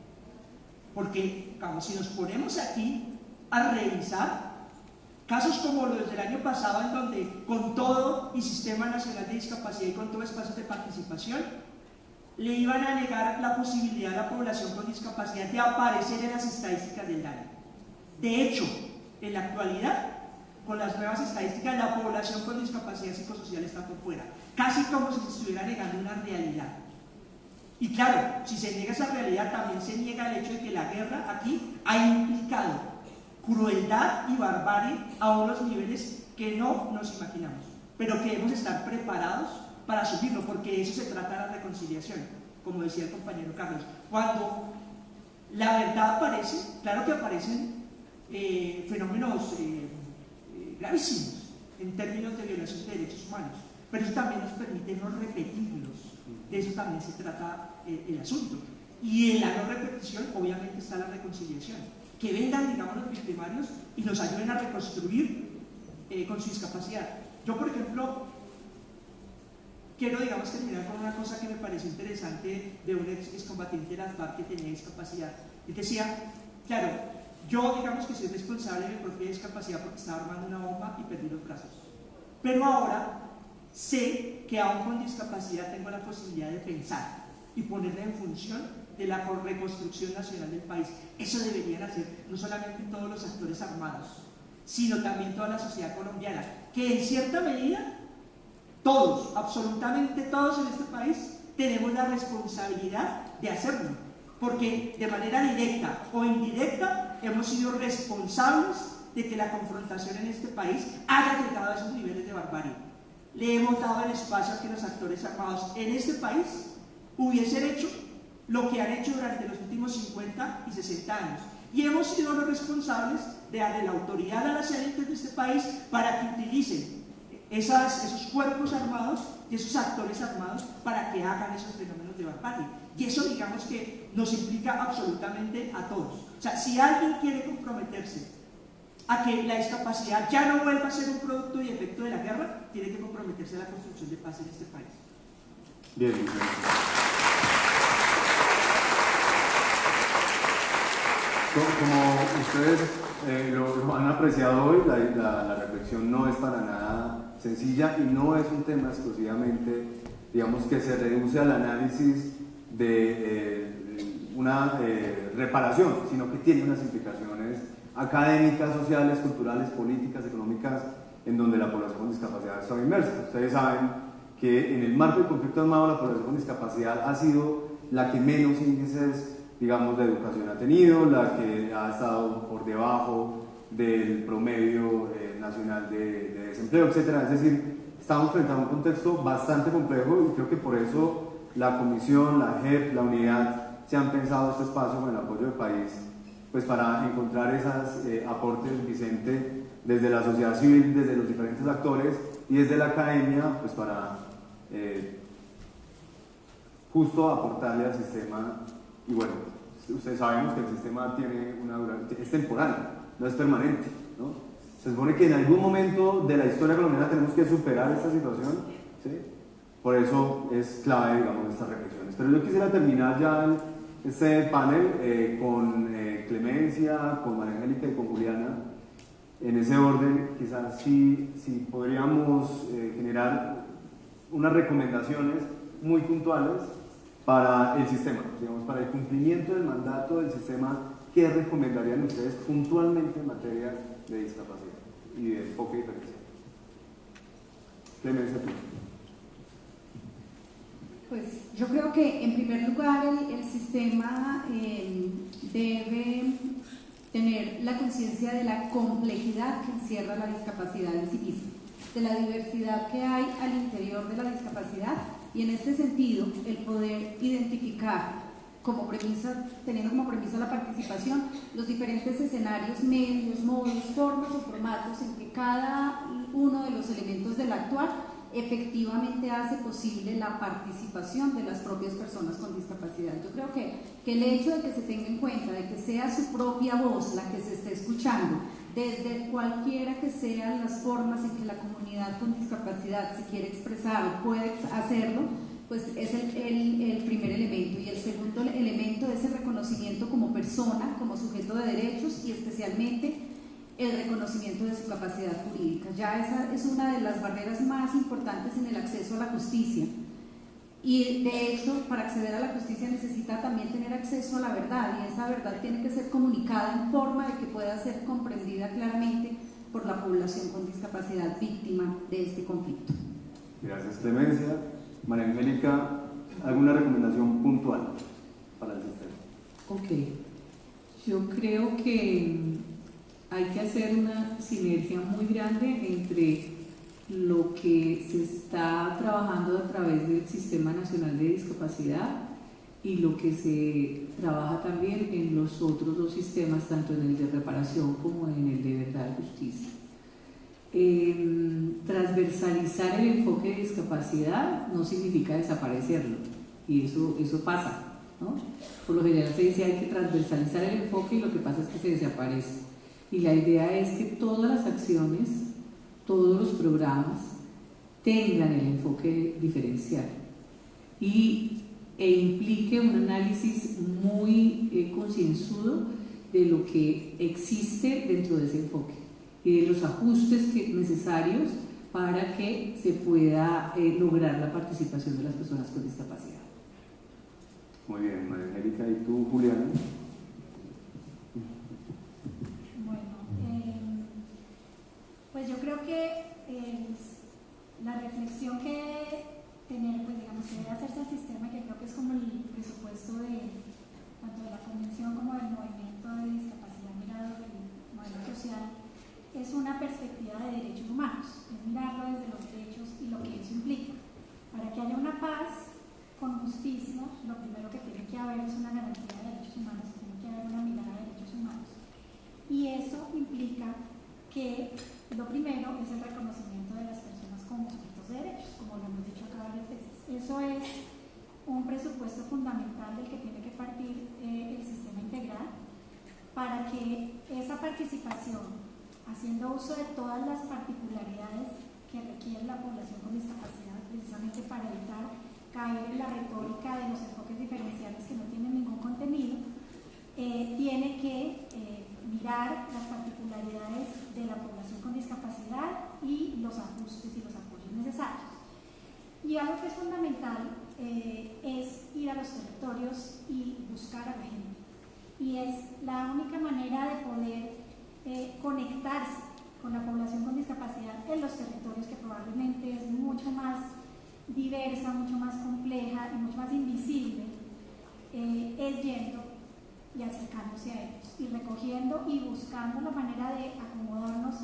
porque, digamos, si nos ponemos aquí a revisar Casos como los del año pasado, en donde con todo y Sistema Nacional de Discapacidad y con todo espacio de participación, le iban a negar la posibilidad a la población con discapacidad de aparecer en las estadísticas del daño. De hecho, en la actualidad, con las nuevas estadísticas, la población con discapacidad psicosocial está por fuera, casi como si se estuviera negando una realidad. Y claro, si se niega esa realidad, también se niega el hecho de que la guerra aquí ha implicado crueldad y barbarie a unos niveles que no nos imaginamos, pero que debemos estar preparados para asumirlo, porque eso se trata de la reconciliación, como decía el compañero Carlos. Cuando la verdad aparece, claro que aparecen eh, fenómenos eh, eh, gravísimos en términos de violación de derechos humanos, pero eso también nos permite no repetirlos. De eso también se trata el asunto. Y en la no repetición, obviamente, está la reconciliación. Que vengan, digamos, los victimarios y nos ayuden a reconstruir con su discapacidad. Yo, por ejemplo, quiero, digamos, terminar con una cosa que me pareció interesante de un ex, combatiente de las FARC que tenía discapacidad. Y decía, claro, yo, digamos que soy responsable de mi propia discapacidad porque estaba armando una bomba y perdí los brazos. Pero ahora sé que aún con discapacidad tengo la posibilidad de pensar y ponerla en función de la reconstrucción nacional del país. Eso deberían hacer no solamente todos los actores armados, sino también toda la sociedad colombiana, que en cierta medida todos, absolutamente todos en este país, tenemos la responsabilidad de hacerlo, porque de manera directa o indirecta hemos sido responsables de que la confrontación en este país haya llegado a esos niveles de barbarie. Le hemos dado el espacio a que los actores armados en este país hubiesen hecho lo que han hecho durante los últimos 50 y 60 años. Y hemos sido los responsables de darle la autoridad a las élites de este país para que utilicen esos cuerpos armados y esos actores armados para que hagan esos fenómenos de barbarie. Y eso digamos que nos implica absolutamente a todos. O sea, si alguien quiere comprometerse a que la discapacidad ya no vuelva a ser un producto y efecto de la guerra, tiene que comprometerse a la construcción de paz en este país. Bien, Como ustedes eh, lo, han apreciado hoy, la reflexión no es para nada sencilla y no es un tema exclusivamente, digamos, que se reduce al análisis de eh, una eh, reparación, sino que tiene unas implicaciones académicas, sociales, culturales, políticas, económicas, en donde la población con discapacidad está inmersa. Ustedes saben que en el marco del conflicto armado la población con discapacidad ha sido la que menos índices, digamos, de educación ha tenido, la que ha estado por debajo del promedio eh, nacional de, desempleo, etc. Es decir, estamos frente a un contexto bastante complejo y creo que por eso la Comisión, la JEP, la Unidad se han pensado este espacio con el apoyo del país pues para encontrar esos eh, aportes, Vicente, desde la sociedad civil, desde los diferentes actores y desde la academia, pues para eh, justo aportarle al sistema. Y bueno, ustedes sabemos que el sistema tiene una es temporal, no es permanente. ¿no? Se supone que en algún momento de la historia colombiana tenemos que superar esta situación. ¿sí? Por eso es clave, digamos, estas reflexiones. Pero yo quisiera terminar ya este panel eh, con eh, Clemencia, con María Angélica y con Juliana. En ese orden, quizás sí, sí podríamos eh, generar unas recomendaciones muy puntuales para el sistema, digamos, para el cumplimiento del mandato del sistema ¿qué recomendarían ustedes puntualmente en materia de discapacidad y de poca diferencia? Clemencia, tú. Pues yo creo que en primer lugar el, sistema eh, debe tener la conciencia de la complejidad que encierra la discapacidad en sí misma, de la diversidad que hay al interior de la discapacidad y en este sentido el poder identificar como premisa, teniendo como premisa la participación, los diferentes escenarios, medios, modos, formas o formatos en que cada uno de los elementos del actuar efectivamente hace posible la participación de las propias personas con discapacidad. Yo creo que, que el hecho de que se tenga en cuenta, de que sea su propia voz la que se esté escuchando, desde cualquiera que sean las formas en que la comunidad con discapacidad se quiere expresar puede hacerlo, pues es el, primer elemento. Y el segundo elemento es el reconocimiento como persona, como sujeto de derechos y especialmente el reconocimiento de su capacidad jurídica. Ya esa es una de las barreras más importantes en el acceso a la justicia. Y de hecho, para acceder a la justicia necesita también tener acceso a la verdad y esa verdad tiene que ser comunicada en forma de que pueda ser comprendida claramente por la población con discapacidad víctima de este conflicto. Gracias, Clemencia. María Angélica, ¿alguna recomendación puntual para el sistema? Ok, yo creo que hay que hacer una sinergia muy grande entre lo que se está trabajando a través del Sistema Nacional de Discapacidad y lo que se trabaja también en los otros dos sistemas, tanto en el de reparación como en el de verdad y justicia. Transversalizar el enfoque de discapacidad no significa desaparecerlo, y eso, eso pasa. Por lo general se dice hay que transversalizar el enfoque y lo que pasa es que se desaparece. Y la idea es que todas las acciones, todos los programas tengan el enfoque diferencial y, e implique un análisis muy eh, concienzudo de lo que existe dentro de ese enfoque los ajustes necesarios para que se pueda eh, lograr la participación de las personas con discapacidad. Muy bien, María Angélica, ¿y tú, Juliana? Pues yo creo que eh, la reflexión que tener, pues digamos, que debe hacerse el sistema, que creo que es como el presupuesto de tanto de la convención como del movimiento de discapacidad mirado del modelo social, es una perspectiva de derechos humanos, es mirarlo desde los derechos y lo que eso implica. Para que haya una paz con justicia, lo primero que tiene que haber es una garantía de derechos humanos, tiene que haber una mirada de derechos humanos. Y eso implica que lo primero es el reconocimiento de las personas como sujetos de derechos, como lo hemos dicho acá varias veces. Eso es un presupuesto fundamental del que tiene que partir eh, el sistema integral para que esa participación, haciendo uso de todas las particularidades que requiere la población con discapacidad, precisamente para evitar caer en la retórica de los enfoques diferenciales que no tienen ningún contenido, eh, tiene que eh, mirar las particularidades de la población con discapacidad y los ajustes y los apoyos necesarios. Y algo que es fundamental eh, es ir a los territorios y buscar a la gente. Y es la única manera de poder eh, conectarse con la población con discapacidad en los territorios que probablemente es mucho más diversa, mucho más compleja y mucho más invisible, eh, es yendo y acercándose a ellos y recogiendo y buscando la manera de acomodarnos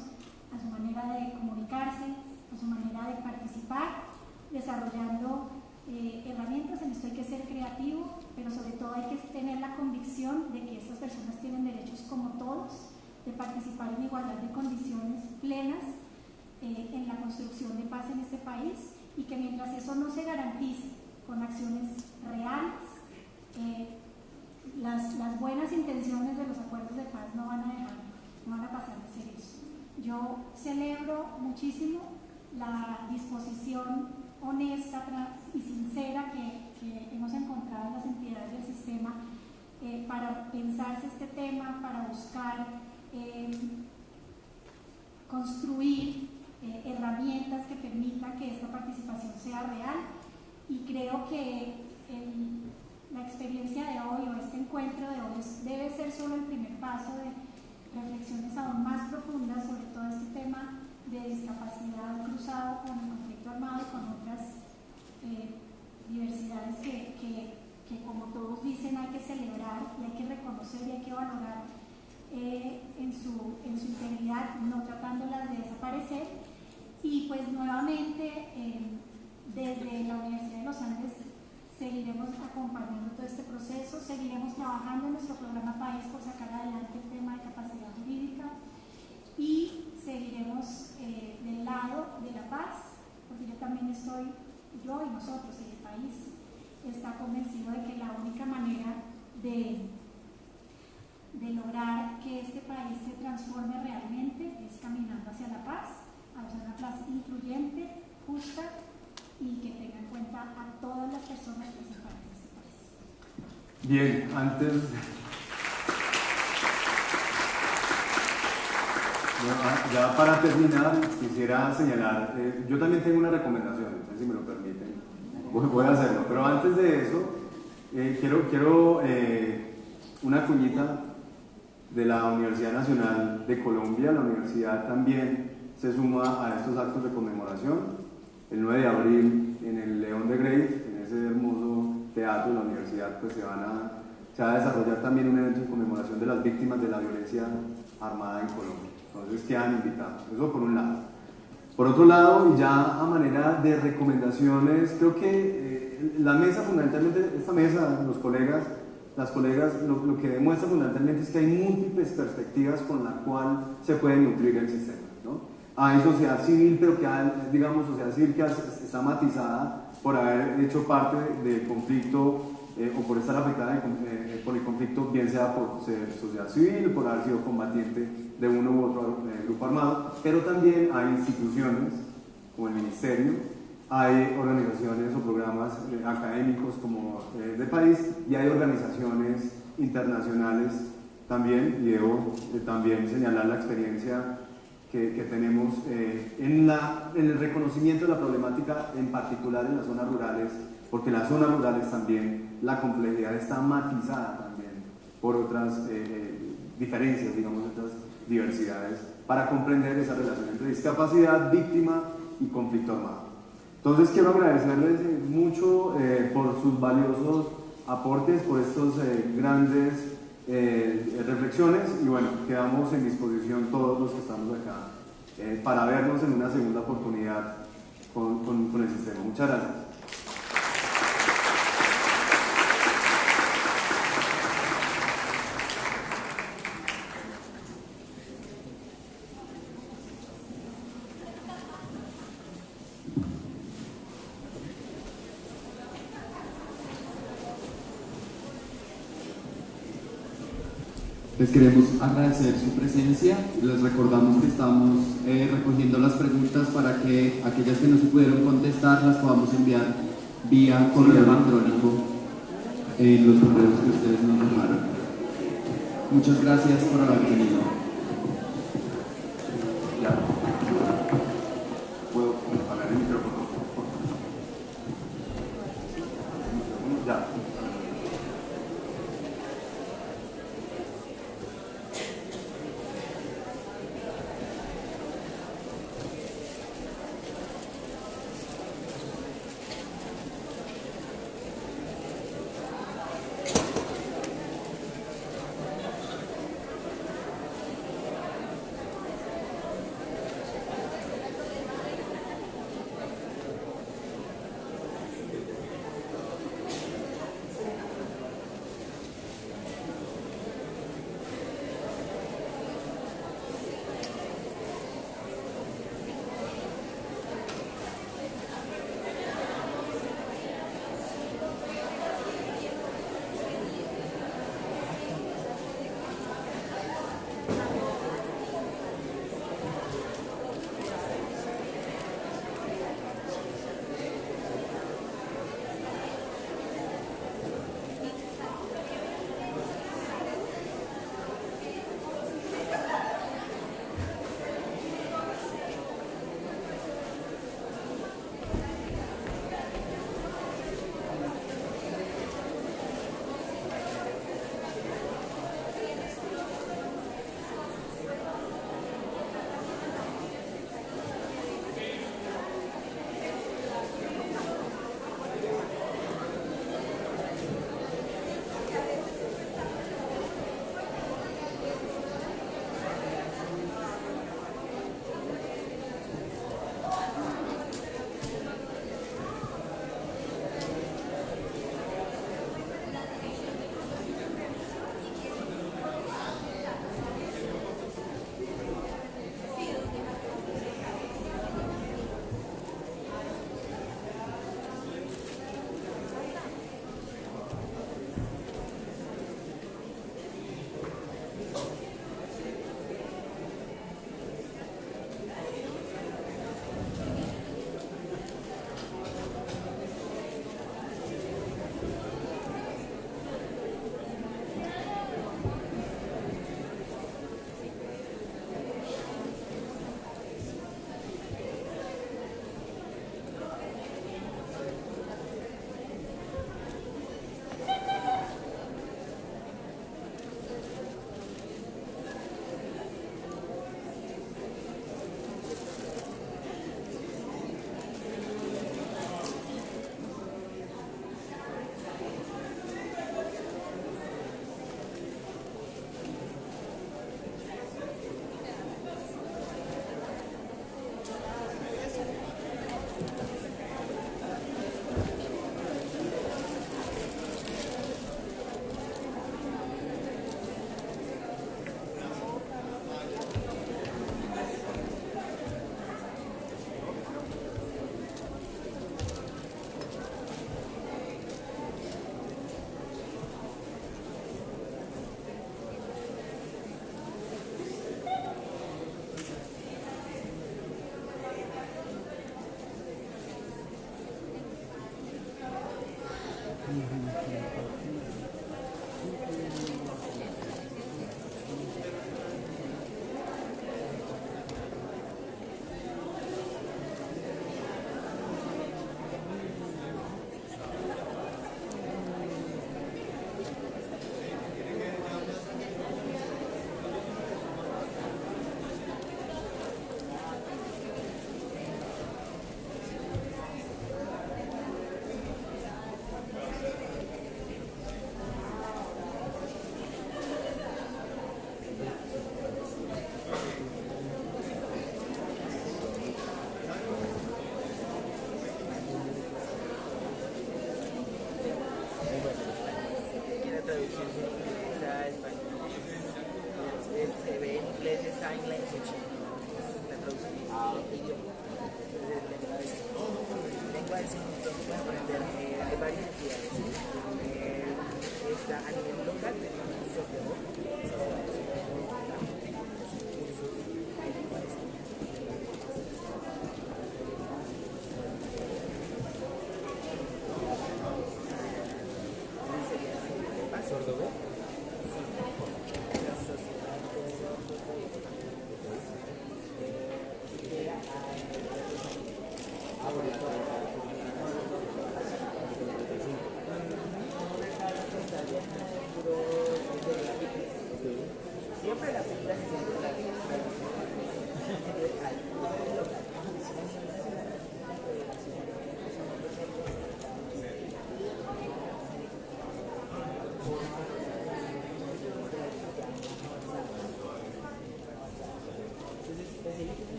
a su manera de comunicarse, a su manera de participar, desarrollando eh, herramientas. En esto hay que ser creativo, pero sobre todo hay que tener la convicción de que estas personas tienen derechos como todos, de participar en igualdad de condiciones plenas eh, en la construcción de paz en este país y que mientras eso no se garantice con acciones reales, eh, las, las buenas intenciones de los acuerdos de paz no van a dejar, no van a pasar de ser eso. Yo celebro muchísimo la disposición honesta y sincera que, hemos encontrado en las entidades del sistema eh, para pensarse este tema, para buscar eh, construir eh, herramientas que permitan que esta participación sea real. Y creo que la experiencia de hoy o este encuentro de hoy debe ser solo el primer paso de reflexiones aún más profundas sobre todo este tema de discapacidad cruzado con el conflicto armado y con otras eh, diversidades que, que, como todos dicen, hay que celebrar y hay que reconocer y hay que valorar eh, en, su, en su integridad, no tratándolas de desaparecer. Y pues nuevamente, eh, desde la Universidad de los Andes seguiremos acompañando todo este proceso, seguiremos trabajando en nuestro programa País por sacar adelante el tema de capacidad jurídica y seguiremos eh, del lado de la paz, porque yo también estoy, yo y nosotros y el país está convencido de que la única manera de, de lograr que este país se transforme realmente es caminando hacia la paz, hacia una paz incluyente, justa y que tenga en cuenta a todas las personas que se parte de este país. Bien, antes. ya para terminar, quisiera señalar, eh, yo también tengo una recomendación, no sé si me lo permiten, voy, a hacerlo, pero antes de eso, eh, quiero, quiero eh, una cuñita de la Universidad Nacional de Colombia, la universidad también se suma a estos actos de conmemoración el 9 de abril en el León de Grey, en ese hermoso teatro de la universidad, pues se, van a, va a desarrollar también un evento en conmemoración de las víctimas de la violencia armada en Colombia. Entonces quedan invitados. Eso por un lado. Por otro lado, ya a manera de recomendaciones, creo que eh, la mesa fundamentalmente, esta mesa, los colegas, las colegas, lo, lo, que demuestra fundamentalmente es que hay múltiples perspectivas con la cual se puede nutrir el sistema. ¿no? Hay sociedad civil, pero que hay, digamos, sociedad civil que está matizada por haber hecho parte del conflicto eh, o por estar afectada eh, por el conflicto, bien sea por ser sociedad civil, por haber sido combatiente de uno u otro eh, grupo armado, pero también hay instituciones como el Ministerio, hay organizaciones o programas académicos como de país y hay organizaciones internacionales también, y debo también señalar la experiencia que, tenemos en, la, en el reconocimiento de la problemática, en particular en las zonas rurales, porque las zonas rurales también la complejidad está matizada también por otras eh, diferencias, digamos, otras diversidades, para comprender esa relación entre discapacidad, víctima y conflicto armado. Entonces quiero agradecerles eh, mucho eh, por sus valiosos aportes, por estos grandes reflexiones y bueno, quedamos en disposición todos los que estamos acá para vernos en una segunda oportunidad con el sistema. Muchas gracias. Les queremos agradecer su presencia. Les recordamos que estamos eh, recogiendo las preguntas para que aquellas que no se pudieron contestar las podamos enviar vía correo electrónico en los correos que ustedes nos dejaron. Muchas gracias por haber venido.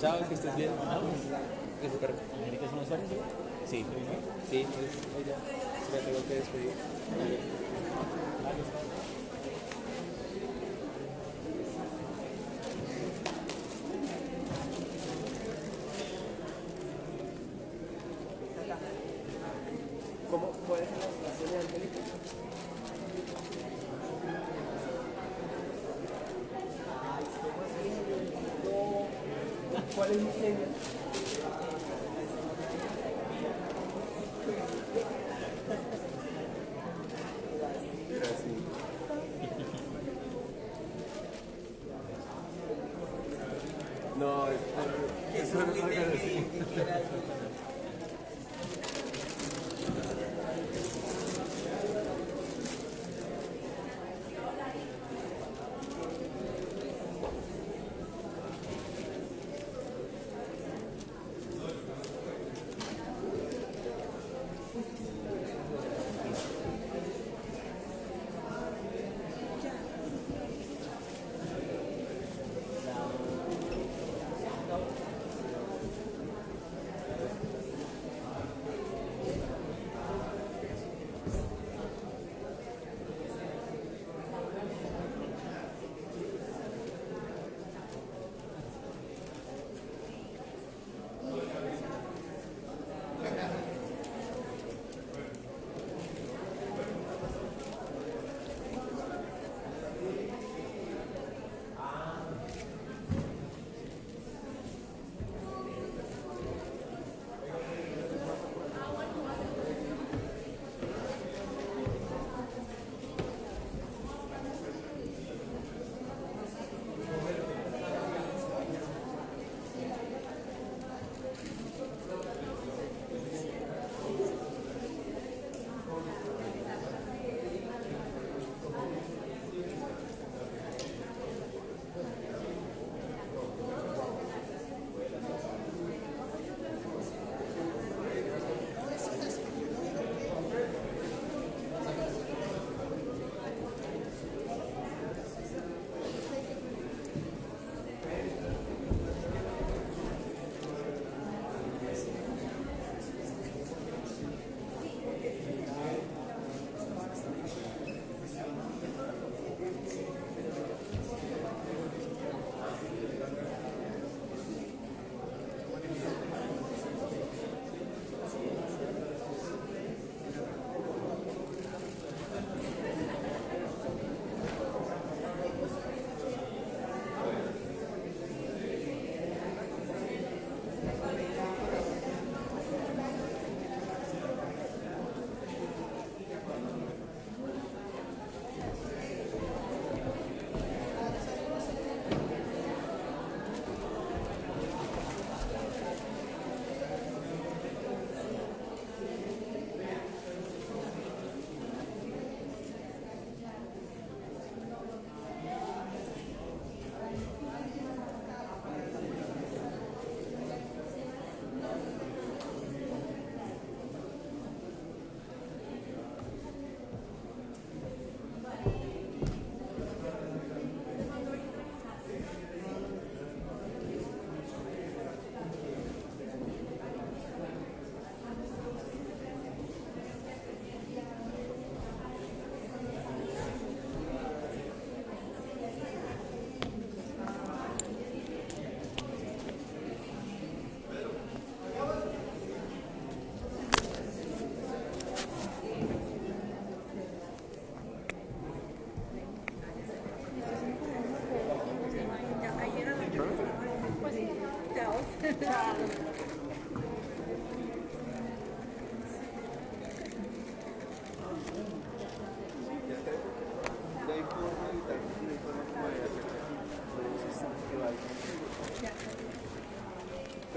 Chao, que estés bien. ¿América es una usuario? Sí. Sí, pues, ya. Se la tengo que despedir.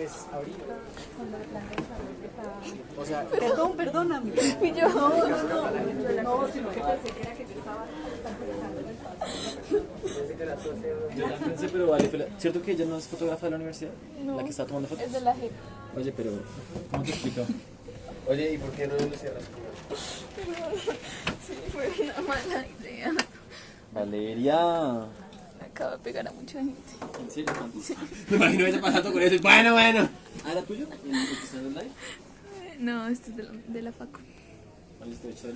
Pues ahorita. O sea, Perdón, perdóname. Y yo, no, no, no, no, sino que pensé que era que yo estaba Yo la pensé, pero vale, pero ¿cierto que ella no es fotógrafa de la universidad? No, La que está tomando fotos. Es de la JEP. Oye, pero ¿cómo te explico? Oye, ¿y por qué no lo cierras? Sí, fue una mala idea. Valeria. Me acabo de pegar a mucha gente. ¿En serio? Me imagino ella pasando con eso. Bueno, bueno. ¿Ah, era tuyo? ¿El que está en live? No, esto es de la, de la facu. Vale, estoy hecho del